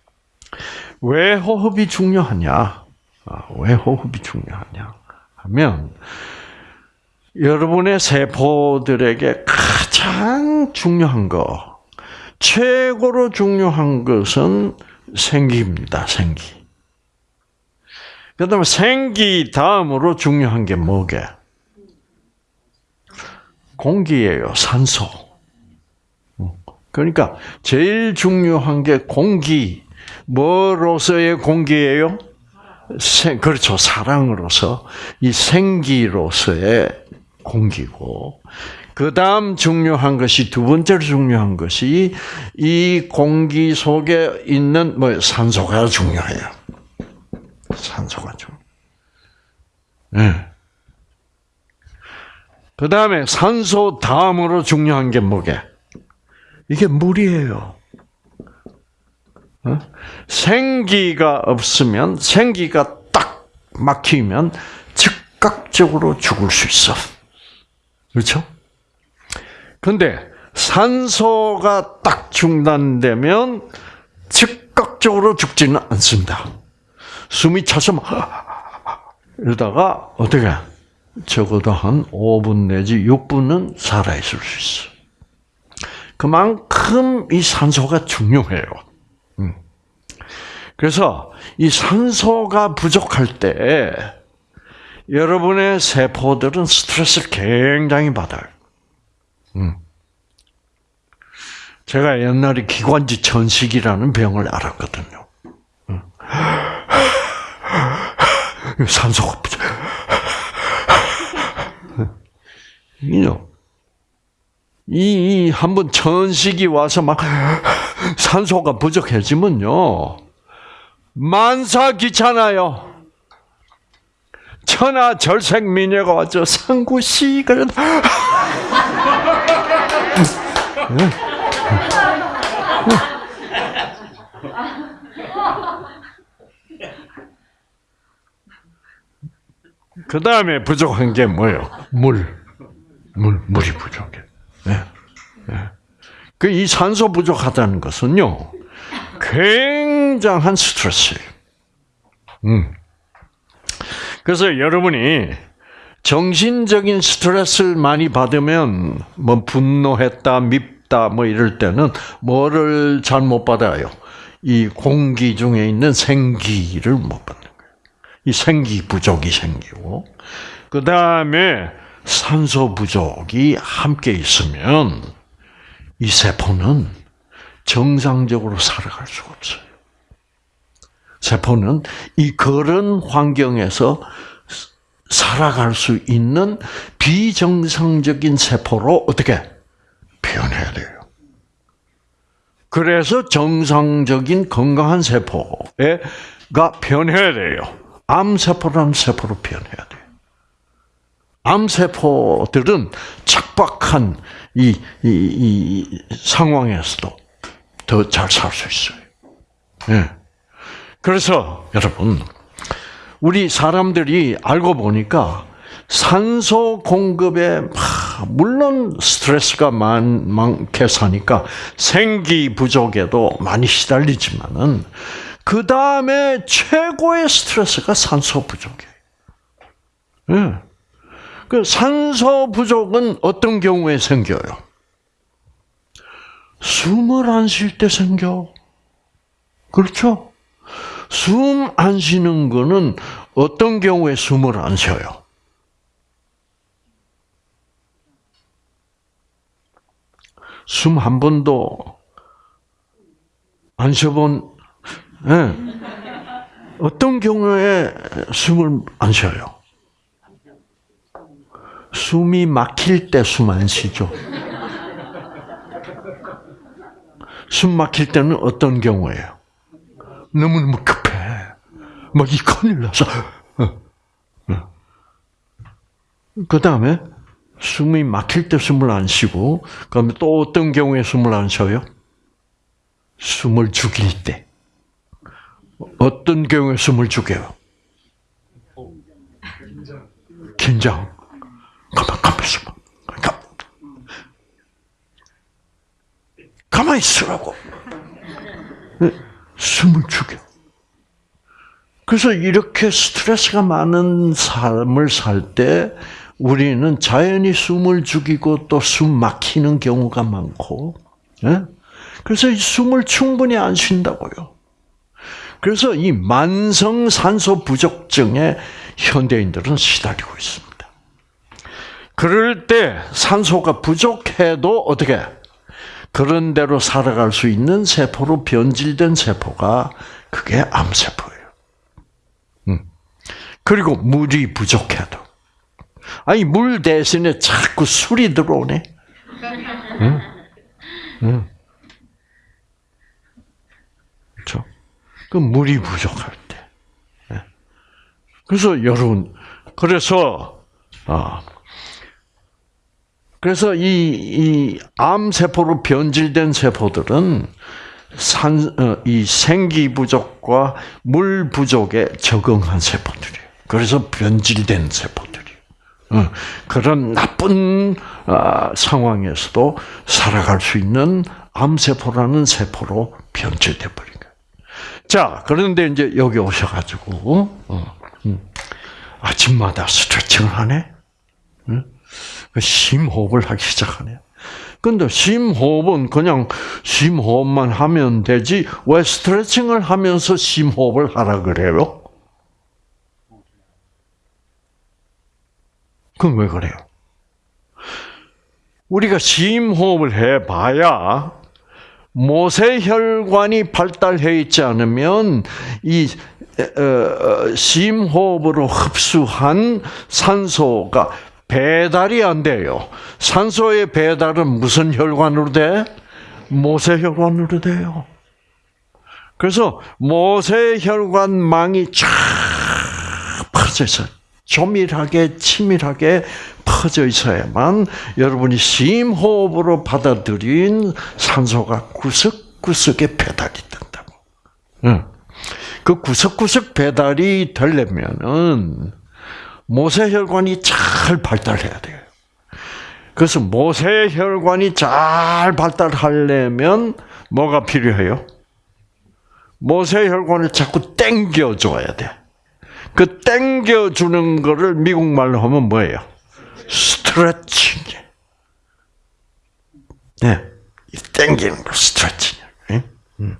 왜 호흡이 중요하냐? 아, 왜 호흡이 중요하냐? 하면 여러분의 세포들에게 가장 중요한 거 최고로 중요한 것은 생기입니다. 생기. 그다음에 생기 다음으로 중요한 게 뭐게? 공기예요. 산소. 그러니까 제일 중요한 게 공기. 뭐로서의 공기예요? 생, 그렇죠. 사랑으로서 이 생기로서의 공기고 그 다음 중요한 것이 두 번째로 중요한 것이 이 공기 속에 있는 뭐 산소가 중요해요. 산소가 중. 네. 그 다음에 산소 다음으로 중요한 게 뭐게? 이게 물이에요. 어? 생기가 없으면 생기가 딱 막히면 즉각적으로 죽을 수 있어. 그렇죠? 근데 산소가 딱 중단되면 즉각적으로 죽지는 않습니다. 숨이 차서 막 이러다가 어떻게 적어도 한 5분 내지 6분은 살아있을 수 있어. 그만큼 이 산소가 중요해요. 음. 그래서 이 산소가 부족할 때 여러분의 세포들은 스트레스를 굉장히 받아요. 음. 제가 옛날에 기관지 천식이라는 병을 알았거든요. 음. 산소가 부족. 이, 한번 천식이 와서 막 산소가 부족해지면요. 만사 귀찮아요. 천하 절색 미녀가 와서 상구씨 그런 그 다음에 부족한 게 뭐예요? 물. 물, 물이 부족해. 네. 네. 그이 산소 부족하다는 것은요, 굉장 한 스트레스예요. 음. 그래서 여러분이 정신적인 스트레스를 많이 받으면 뭐 분노했다, 밉다 뭐 이럴 때는 뭐를 잘 못 받아요. 이 공기 중에 있는 생기를 못 받는 거예요. 이 생기 부족이 생기고 그 다음에 산소 부족이 함께 있으면 이 세포는 정상적으로 살아갈 수가 없어요. 세포는 이 그런 환경에서 살아갈 수 있는 비정상적인 세포로 어떻게 변해야 돼요. 그래서 정상적인 건강한 세포가 변해야 돼요. 암세포라는 세포로 변해야 돼요. 암세포들은 척박한 이, 이, 이 상황에서도 더 잘 살 수 있어요. 예. 그래서 여러분, 우리 사람들이 알고 보니까 산소 공급에 물론 스트레스가 많, 많게 사니까 생기 부족에도 많이 시달리지만은 그 다음에 최고의 스트레스가 산소 부족이에요. 네. 그 산소 부족은 어떤 경우에 생겨요? 숨을 안 쉴 때 생겨. 그렇죠? 숨 안 쉬는 거는 어떤 경우에 숨을 안 쉬어요? 숨 한 번도 안 쉬어본, 네. 어떤 경우에 숨을 안 쉬어요? 숨이 막힐 때 숨 안 쉬죠. 숨 막힐 때는 어떤 경우예요? 너무너무 급해. 막 이 큰일 나서. 어, 어. 그 다음에 숨이 막힐 때 숨을 안 쉬고, 그다음에 또 어떤 경우에 숨을 안 쉬어요? 숨을 죽일 때. 어떤 경우에 숨을 죽여요? 긴장. 가만, 가만. 가, 가만히 있으라고. 숨을 죽여. 그래서 이렇게 스트레스가 많은 삶을 살 때 우리는 자연히 숨을 죽이고 또 숨 막히는 경우가 많고, 예? 그래서 이 숨을 충분히 안 쉰다고요. 그래서 이 만성 산소 부족증에 현대인들은 시달리고 있습니다. 그럴 때 산소가 부족해도 어떻게 그런 대로 살아갈 수 있는 세포로 변질된 세포가 그게 암세포예요. 음. 그리고 물이 부족해도 아니 물 대신에 자꾸 술이 들어오네. 응? 응. 그렇죠? 그 물이 부족할 때. 예. 그래서 여러분 그래서 아 그래서 이, 이 암세포로 변질된 세포들은 산, 어, 이 생기 부족과 물 부족에 적응한 세포들이에요. 그래서 변질된 세포들이에요. 어, 그런 나쁜 아, 상황에서도 살아갈 수 있는 암세포라는 세포로 변질돼 버린 거예요. 자, 그런데 이제 여기 오셔가지고, 어, 음, 아침마다 스트레칭을 하네? 그 심호흡을 하기 시작하네요. 근데 심호흡은 그냥 심호흡만 하면 되지 왜 스트레칭을 하면서 심호흡을 하라 그래요? 그건 왜 그래요? 우리가 심호흡을 해봐야 모세혈관이 발달해 있지 않으면 이 어, 어, 심호흡으로 흡수한 산소가 배달이 안 돼요. 산소의 배달은 무슨 혈관으로 돼? 모세혈관으로 돼요. 그래서 모세혈관망이 쫙 퍼져 있어요. 조밀하게 치밀하게 퍼져 있어야만 여러분이 심호흡으로 받아들인 산소가 구석구석에 배달이 된다고. 그 구석구석 배달이 되려면은 모세혈관이 잘 발달해야 돼요. 그래서 모세혈관이 잘 발달하려면 뭐가 필요해요? 모세혈관을 자꾸 땡겨줘야 돼. 그 땡겨주는 거를 미국말로 하면 뭐예요? 스트레칭. 네. 땡기는 거 스트레칭. 응? 응.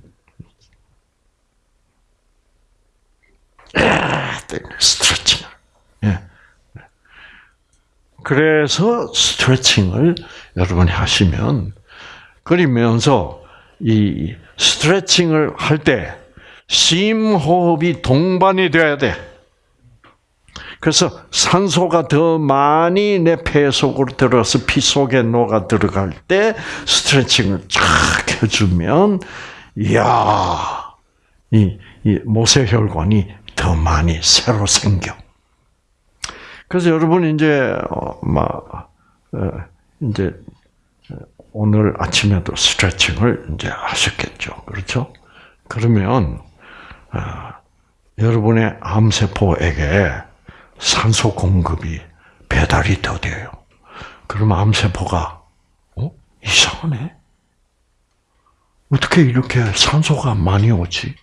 스트레칭. 예. 그래서 스트레칭을 여러분이 하시면 그러면서 이 스트레칭을 할 때 심호흡이 동반이 돼야 돼. 그래서 산소가 더 많이 내 폐 속으로 들어서 피 속에 녹아 들어갈 때 스트레칭을 쫙 해주면, 이야, 이, 이 모세혈관이 더 많이 새로 생겨. 그래서 여러분 이제 어, 막 어, 이제 오늘 아침에도 스트레칭을 이제 하셨겠죠, 그렇죠? 그러면 어, 여러분의 암세포에게 산소 공급이 배달이 더 돼요. 그러면 암세포가 어 이상하네. 어떻게 이렇게 산소가 많이 오지?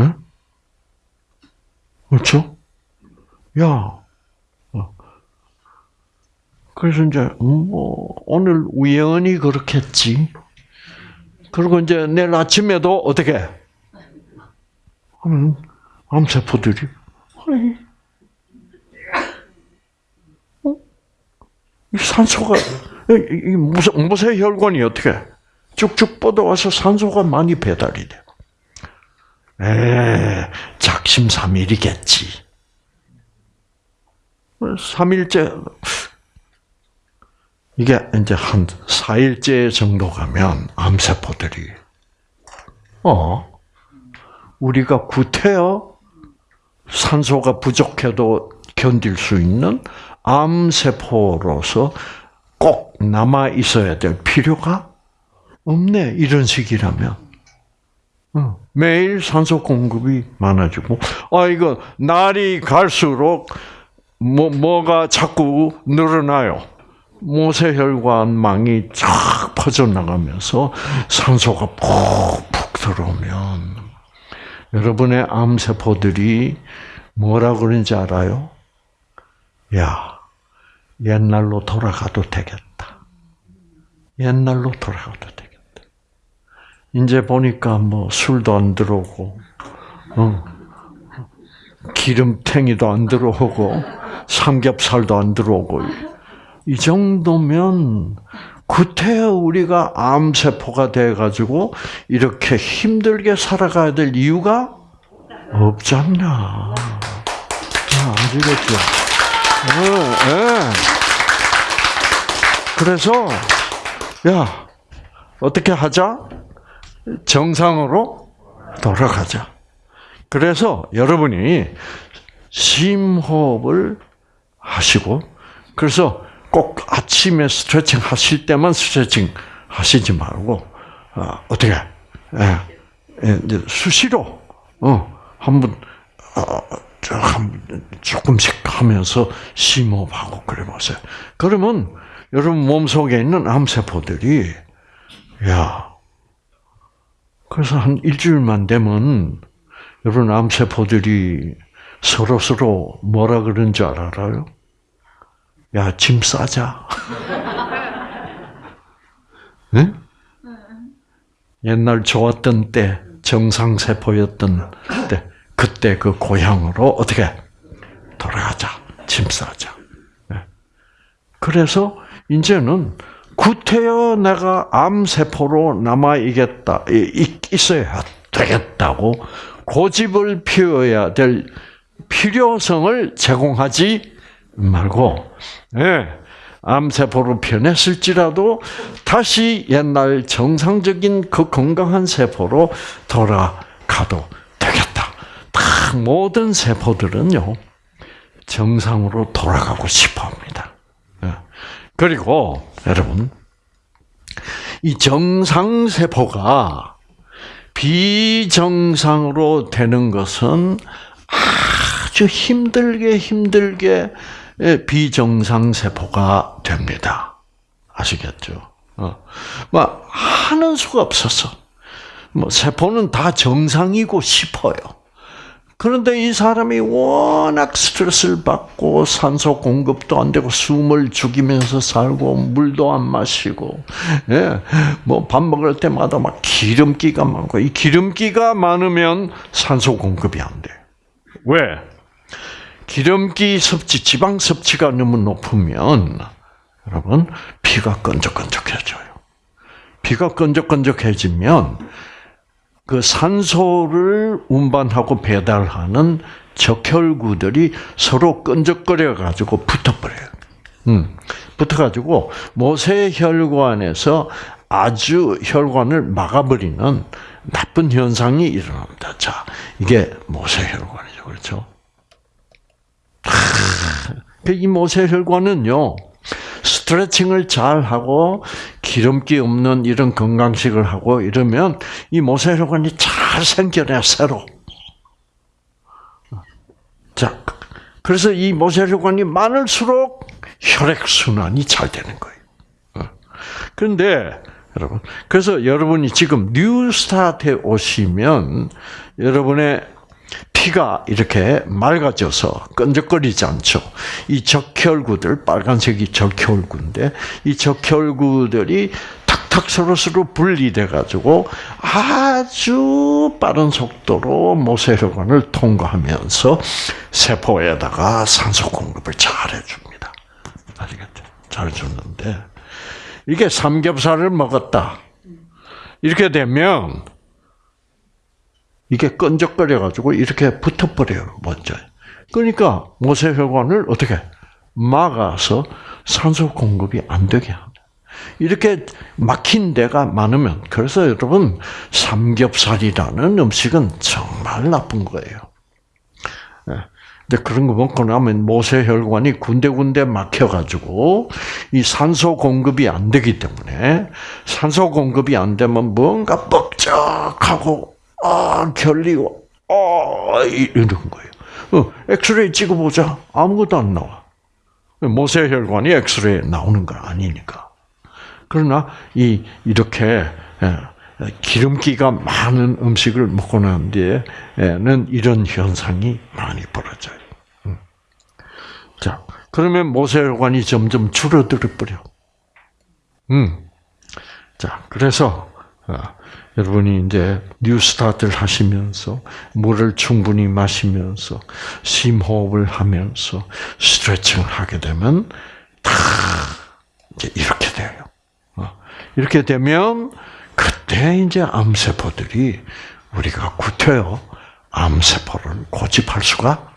응? 그렇죠? 야, 그래서 이제 뭐 오늘 우연히 그렇겠지. 그리고 이제 내일 아침에도 어떻게 하면 암세포들이 어? 이 산소가 이 무쇠, 무쇠 혈관이 어떻게 쭉쭉 뻗어와서 산소가 많이 배달이 돼. 에 작심삼일이겠지. 3일째 이게 이제 한 4일째 정도 가면 암세포들이. 어? 우리가 구태여 산소가 부족해도 견딜 수 있는 암세포로서 꼭 남아 있어야 될 필요가 없네 이런 식이라면. 매일 산소 공급이 많아지고. 아 이거 날이 갈수록 뭐 뭐가 자꾸 늘어나요. 모세혈관망이 쫙 퍼져나가면서 산소가 푹푹 들어오면 여러분의 암세포들이 뭐라 그러는지 알아요? 야, 옛날로 돌아가도 되겠다. 옛날로 돌아가도 되겠다. 이제 보니까 뭐 술도 안 들어오고, 어, 기름탱이도 안 들어오고, 삼겹살도 안 들어오고, 이 정도면 구태여 우리가 암세포가 돼가지고 이렇게 힘들게 살아가야 될 이유가 없잖냐. 아시겠죠? 네, 네. 그래서, 야, 어떻게 하자? 정상으로 돌아가자. 그래서 여러분이 심호흡을 하시고, 그래서 꼭 아침에 스트레칭 하실 때만 스트레칭 하시지 말고 어, 떻게 예, 예, 수시로 어, 한번 어, 한 조금씩 하면서 심호흡하고 그래 보세요. 그러면 여러분 몸 속에 있는 암세포들이 야 그래서 한 일주일만 되면 여러분 암세포들이 서로 서로 뭐라 그런 줄 알아요? 야, 짐 싸자. [LAUGHS] 네? 옛날 좋았던 때, 정상세포였던 때, 그때 그 고향으로 어떻게 돌아가자. 짐 싸자. 네. 그래서 이제는 구태여 내가 암세포로 남아있겠다, 있어야 되겠다고 고집을 피워야 될 필요성을 제공하지 말고, 예, 암세포로 변했을지라도 다시 옛날 정상적인 그 건강한 세포로 돌아가도 되겠다. 다 모든 세포들은요, 정상으로 돌아가고 싶어 합니다. 예. 그리고, 여러분, 이 정상세포가 비정상으로 되는 것은 아주 힘들게 힘들게 비정상 세포가 됩니다. 아시겠죠? 어. 뭐 하는 수가 없었어. 뭐 세포는 다 정상이고 싶어요. 그런데 이 사람이 워낙 스트레스를 받고 산소 공급도 안 되고 숨을 죽이면서 살고 물도 안 마시고 예, 뭐 밥 먹을 때마다 막 기름기가 많고 이 기름기가 많으면 산소 공급이 안 돼. 왜? 기름기 섭취, 지방 섭취가 너무 높으면 여러분 피가 끈적끈적해져요. 피가 끈적끈적해지면 그 산소를 운반하고 배달하는 적혈구들이 서로 끈적거려 가지고 붙어버려요. 음, 붙어가지고 모세 혈관에서 아주 혈관을 막아버리는 나쁜 현상이 일어납니다. 자, 이게 모세 혈관이죠, 그렇죠? 이 모세 혈관은요. 스트레칭을 잘 하고 기름기 없는 이런 건강식을 하고 이러면 이 모세 혈관이 잘 생겨내 새로. 자, 그래서 이 모세 혈관이 많을수록 혈액 순환이 잘 되는 거예요. 어. 그런데 여러분, 그래서 여러분이 지금 뉴스타트에 오시면 여러분의 피가 이렇게 맑아져서 끈적거리지 않죠. 이 적혈구들, 빨간색이 적혈구인데, 이 적혈구들이 탁탁 서로서로 분리돼 가지고 아주 빠른 속도로 모세혈관을 통과하면서 세포에다가 산소 공급을 잘 해줍니다. 아시겠죠? 잘 줬는데 이게 삼겹살을 먹었다. 이렇게 되면 이게 끈적거려가지고 이렇게 붙어버려요, 먼저. 그러니까 모세혈관을 어떻게 막아서 산소 공급이 안 되게 합니다. 이렇게 막힌 데가 많으면, 그래서 여러분, 삼겹살이라는 음식은 정말 나쁜 거예요. 예. 근데 그런 거 먹고 나면 모세혈관이 군데군데 막혀가지고 이 산소 공급이 안 되기 때문에 산소 공급이 안 되면 뭔가 뻑적하고 아, 결리고, 아, 이런 거예요. 어, 엑스레이 찍어보자. 아무것도 안 나와. 모세혈관이 엑스레이 나오는 거 아니니까. 그러나, 이, 이렇게, 예, 기름기가 많은 음식을 먹고 난 뒤에는 이런 현상이 많이 벌어져요. 음. 자, 그러면 모세혈관이 점점 줄어들어 버려. 음. 자, 그래서, 어, 여러분이 이제 뉴스타트를 하시면서 물을 충분히 마시면서 심호흡을 하면서 스트레칭을 하게 되면 다 이렇게 돼요. 어, 이렇게 되면 그때 이제 암세포들이 우리가 구태여 암세포를 고집할 수가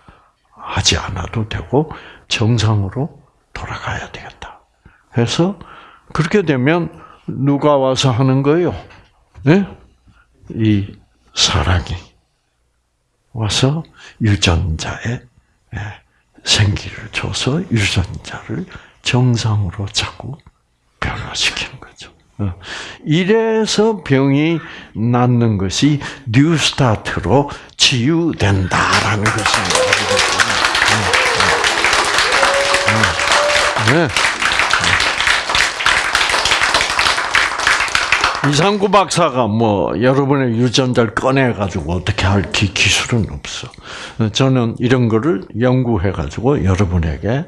하지 않아도 되고 정상으로 돌아가야 되겠다. 그래서 그렇게 되면 누가 와서 하는 거예요? 네? 이 사랑이 와서 유전자에 예, 생기를 줘서 유전자를 정상으로 자꾸 변화시키는 거죠. 어. 이래서 병이 낫는 것이 뉴스타트로 치유된다라는 것입니다. 네. 이상구 박사가 뭐 여러분의 유전자를 꺼내 가지고 어떻게 할 기, 기술은 없어. 저는 이런 거를 연구해 가지고 여러분에게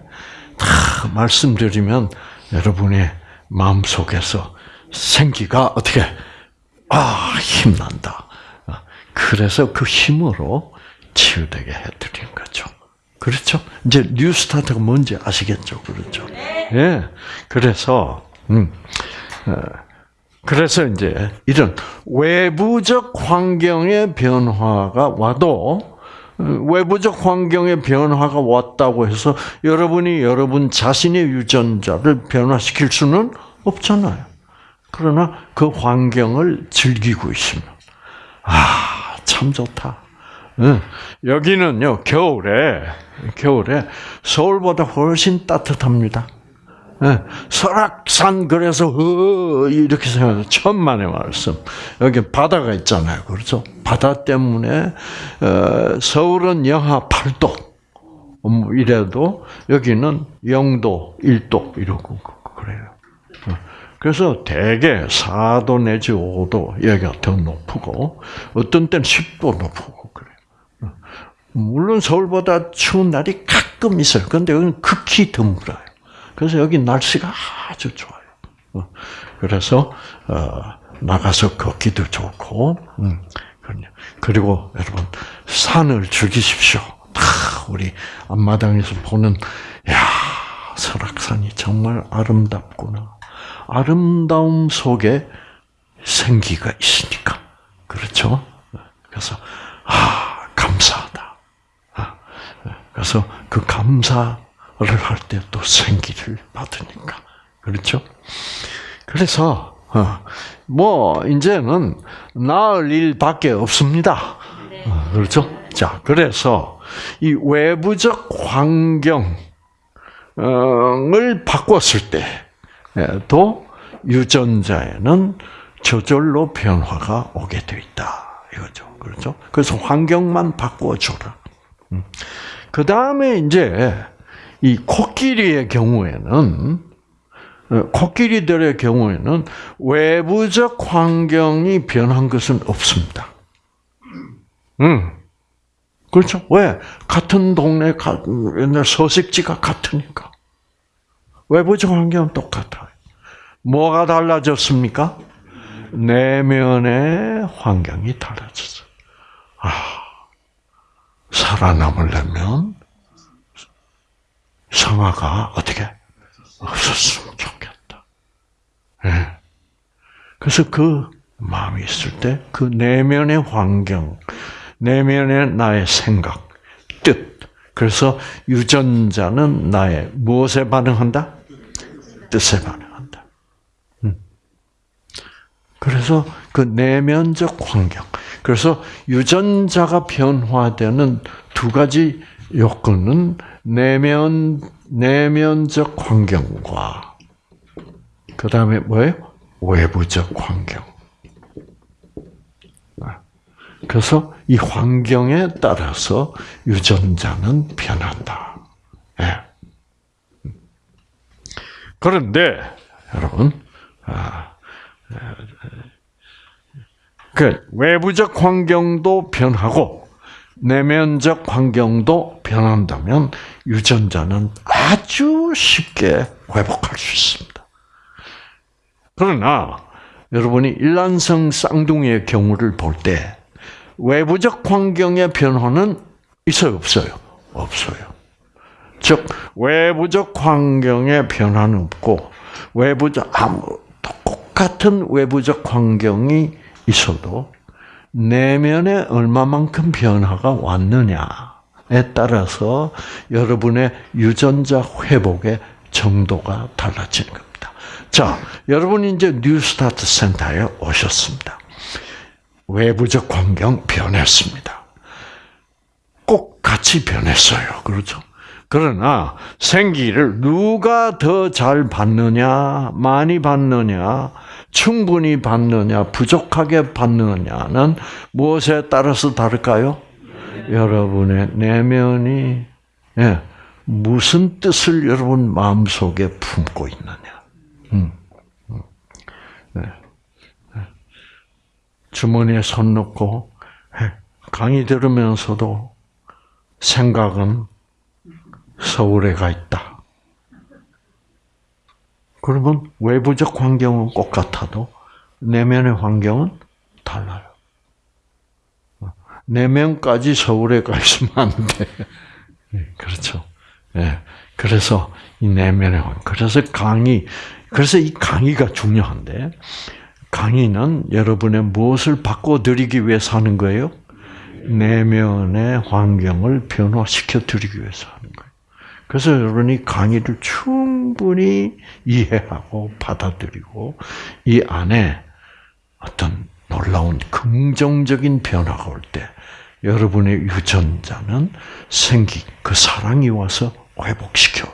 다 말씀드리면 여러분의 마음 속에서 생기가 어떻게 아 힘난다. 그래서 그 힘으로 치유되게 해드린 거죠. 그렇죠? 이제 뉴스타트가 뭔지 아시겠죠? 그렇죠? 예. 네. 그래서 음. 어, 그래서 이제 이런 외부적 환경의 변화가 와도 외부적 환경의 변화가 왔다고 해서 여러분이 여러분 자신의 유전자를 변화시킬 수는 없잖아요. 그러나 그 환경을 즐기고 있으면 아, 참 좋다. 여기는요, 겨울에, 겨울에 서울보다 훨씬 따뜻합니다. 예, 설악산 그래서 어, 이렇게 생각해요. 천만의 말씀. 여기 바다가 있잖아요. 그렇죠? 바다 때문에 어, 서울은 영하 8도. 뭐 이래도 여기는 0도, 1도 이러고 그래요. 어, 그래서 대개 4도 내지 5도 여기가 더 높고 어떤 때는 10도 높고 그래요. 물론 서울보다 추운 날이 가끔 있어요. 그런데 여기는 극히 드물어요. 그래서 여기 날씨가 아주 좋아요. 어, 그래서 어, 나가서 걷기도 좋고, 음, 그리고 여러분 산을 즐기십시오. 다 우리 앞마당에서 보는 야 설악산이 정말 아름답구나. 아름다움 속에 생기가 있으니까 그렇죠. 그래서 아 감사하다. 아, 그래서 그 감사를 할 때 또 생기를 받으니까. 그렇죠? 그래서, 어, 뭐, 이제는 나을 일밖에 없습니다. 어, 그렇죠? 자, 그래서 이 외부적 환경을 바꿨을 때도 유전자에는 저절로 변화가 오게 돼 있다. 이거죠. 그렇죠? 그래서 환경만 바꿔줘라. 그 다음에 이제 이 코끼리의 경우에는 어, 코끼리들의 경우에는 외부적 환경이 변한 것은 없습니다. 음. 그렇죠? 왜? 같은 동네, 옛날 서식지가 같으니까. 외부적 환경은 똑같아요. 뭐가 달라졌습니까? 내면의 환경이 달라졌어요. 아, 살아남으려면 성화가 어떻게 없었으면 좋겠다. 네. 그래서 그 마음이 있을 때 그 내면의 환경, 내면의 나의 생각, 뜻. 그래서 유전자는 나의 무엇에 반응한다? 뜻에 반응한다. 음. 그래서 그 내면적 환경. 그래서 유전자가 변화되는 두 가지 요건은 내면 내면적 환경과 그 다음에 뭐예요? 외부적 환경. 그래서 이 환경에 따라서 유전자는 변한다. 예. 그런데 여러분, 아, 그 외부적 환경도 변하고 내면적 환경도 변한다면 유전자는 아주 쉽게 회복할 수 있습니다. 그러나 여러분이 일란성 쌍둥이의 경우를 볼 때 외부적 환경의 변화는 있어요, 없어요? 없어요. 즉 외부적 환경의 변화는 없고 외부적 아무 똑같은 외부적 환경이 있어도 내면에 얼마만큼 변화가 왔느냐에 따라서 여러분의 유전자 회복의 정도가 달라지는 겁니다. 자, 여러분이 이제 뉴스타트 센터에 오셨습니다. 외부적 환경 변했습니다. 꼭 같이 변했어요. 그렇죠? 그러나 생기를 누가 더 잘 받느냐, 많이 받느냐, 충분히 받느냐, 부족하게 받느냐는 무엇에 따라서 다를까요? 여러분의 내면이 예, 무슨 뜻을 여러분 마음속에 품고 있느냐. 음, 음, 네. 주머니에 손 넣고 강의 들으면서도 생각은 서울에 가 있다. 그러면 외부적 환경은 똑같아도 내면의 환경은 달라요. 내면까지 서울에 가 있으면 안 돼. 네, 그렇죠. 예. 그래서 이 내면의 환경. 그래서 강의, 그래서 이 강의가 중요한데, 강의는 여러분의 무엇을 바꿔드리기 위해서 하는 거예요? 내면의 환경을 변화시켜 드리기 위해서 하는 거예요. 그래서 여러분이 강의를 충분히 이해하고 받아들이고 이 안에 어떤 놀라운 긍정적인 변화가 올 때 여러분의 유전자는 생기, 그 사랑이 와서 회복시켜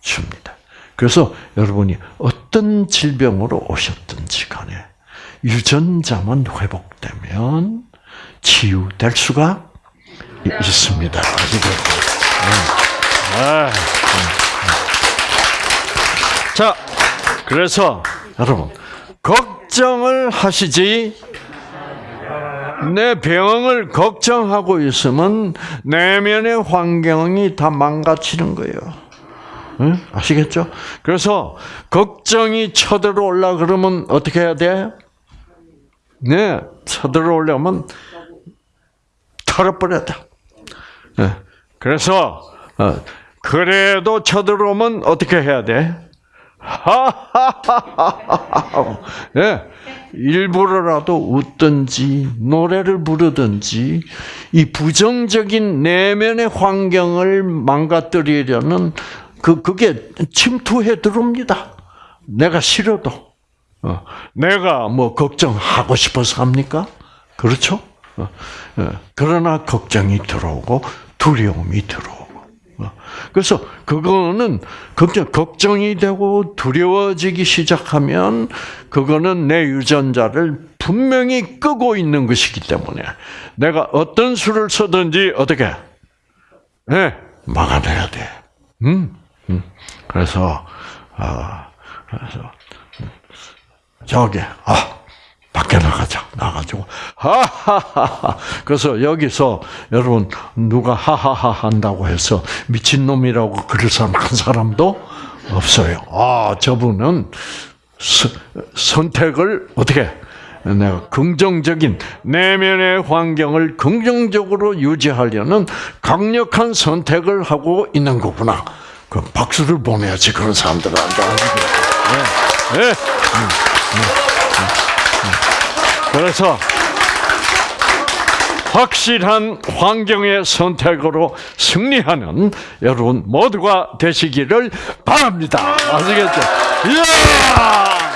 줍니다. 그래서 여러분이 어떤 질병으로 오셨든지 간에 유전자만 회복되면 치유될 수가 있습니다. 네. 아, 자, 그래서 여러분 걱정을 하시지 내 병을 걱정하고 있으면 내면의 환경이 다 망가지는 거예요. 응? 아시겠죠? 그래서 걱정이 쳐들어 올라 그러면 어떻게 해야 돼? 네, 쳐들어오려면 털어버려야 돼. 네. 그래서 어, 그래도 쳐들어오면 어떻게 해야 돼? 하하하하. [LAUGHS] 예. 일부러라도 웃든지 노래를 부르든지 이 부정적인 내면의 환경을 망가뜨리려는 그 그게 침투해 들어옵니다. 내가 싫어도 어, 내가 뭐 걱정하고 싶어서 합니까? 그렇죠? 어, 어, 그러나 걱정이 들어오고 두려움이 들어오고 어, 그래서 그거는 걱정, 걱정이 되고 두려워지기 시작하면 그거는 내 유전자를 분명히 끄고 있는 것이기 때문에 내가 어떤 수를 써든지 어떻게 네, 막아내야 돼. 음, 음. 그래서 아 그래서 저기 아 밖에 나가자 나가지고 하하하하 그래서 여기서 여러분 누가 하하하 한다고 해서 미친 놈이라고 그럴 사람 한 사람도 없어요. 아 저분은 서, 선택을 어떻게 내가 긍정적인 내면의 환경을 긍정적으로 유지하려는 강력한 선택을 하고 있는 거구나. 그 박수를 보내야지 그런 사람들한테. 네. 네. 그래서 확실한 환경의 선택으로 승리하는 여러분 모두가 되시기를 바랍니다. 아시겠죠? 이야!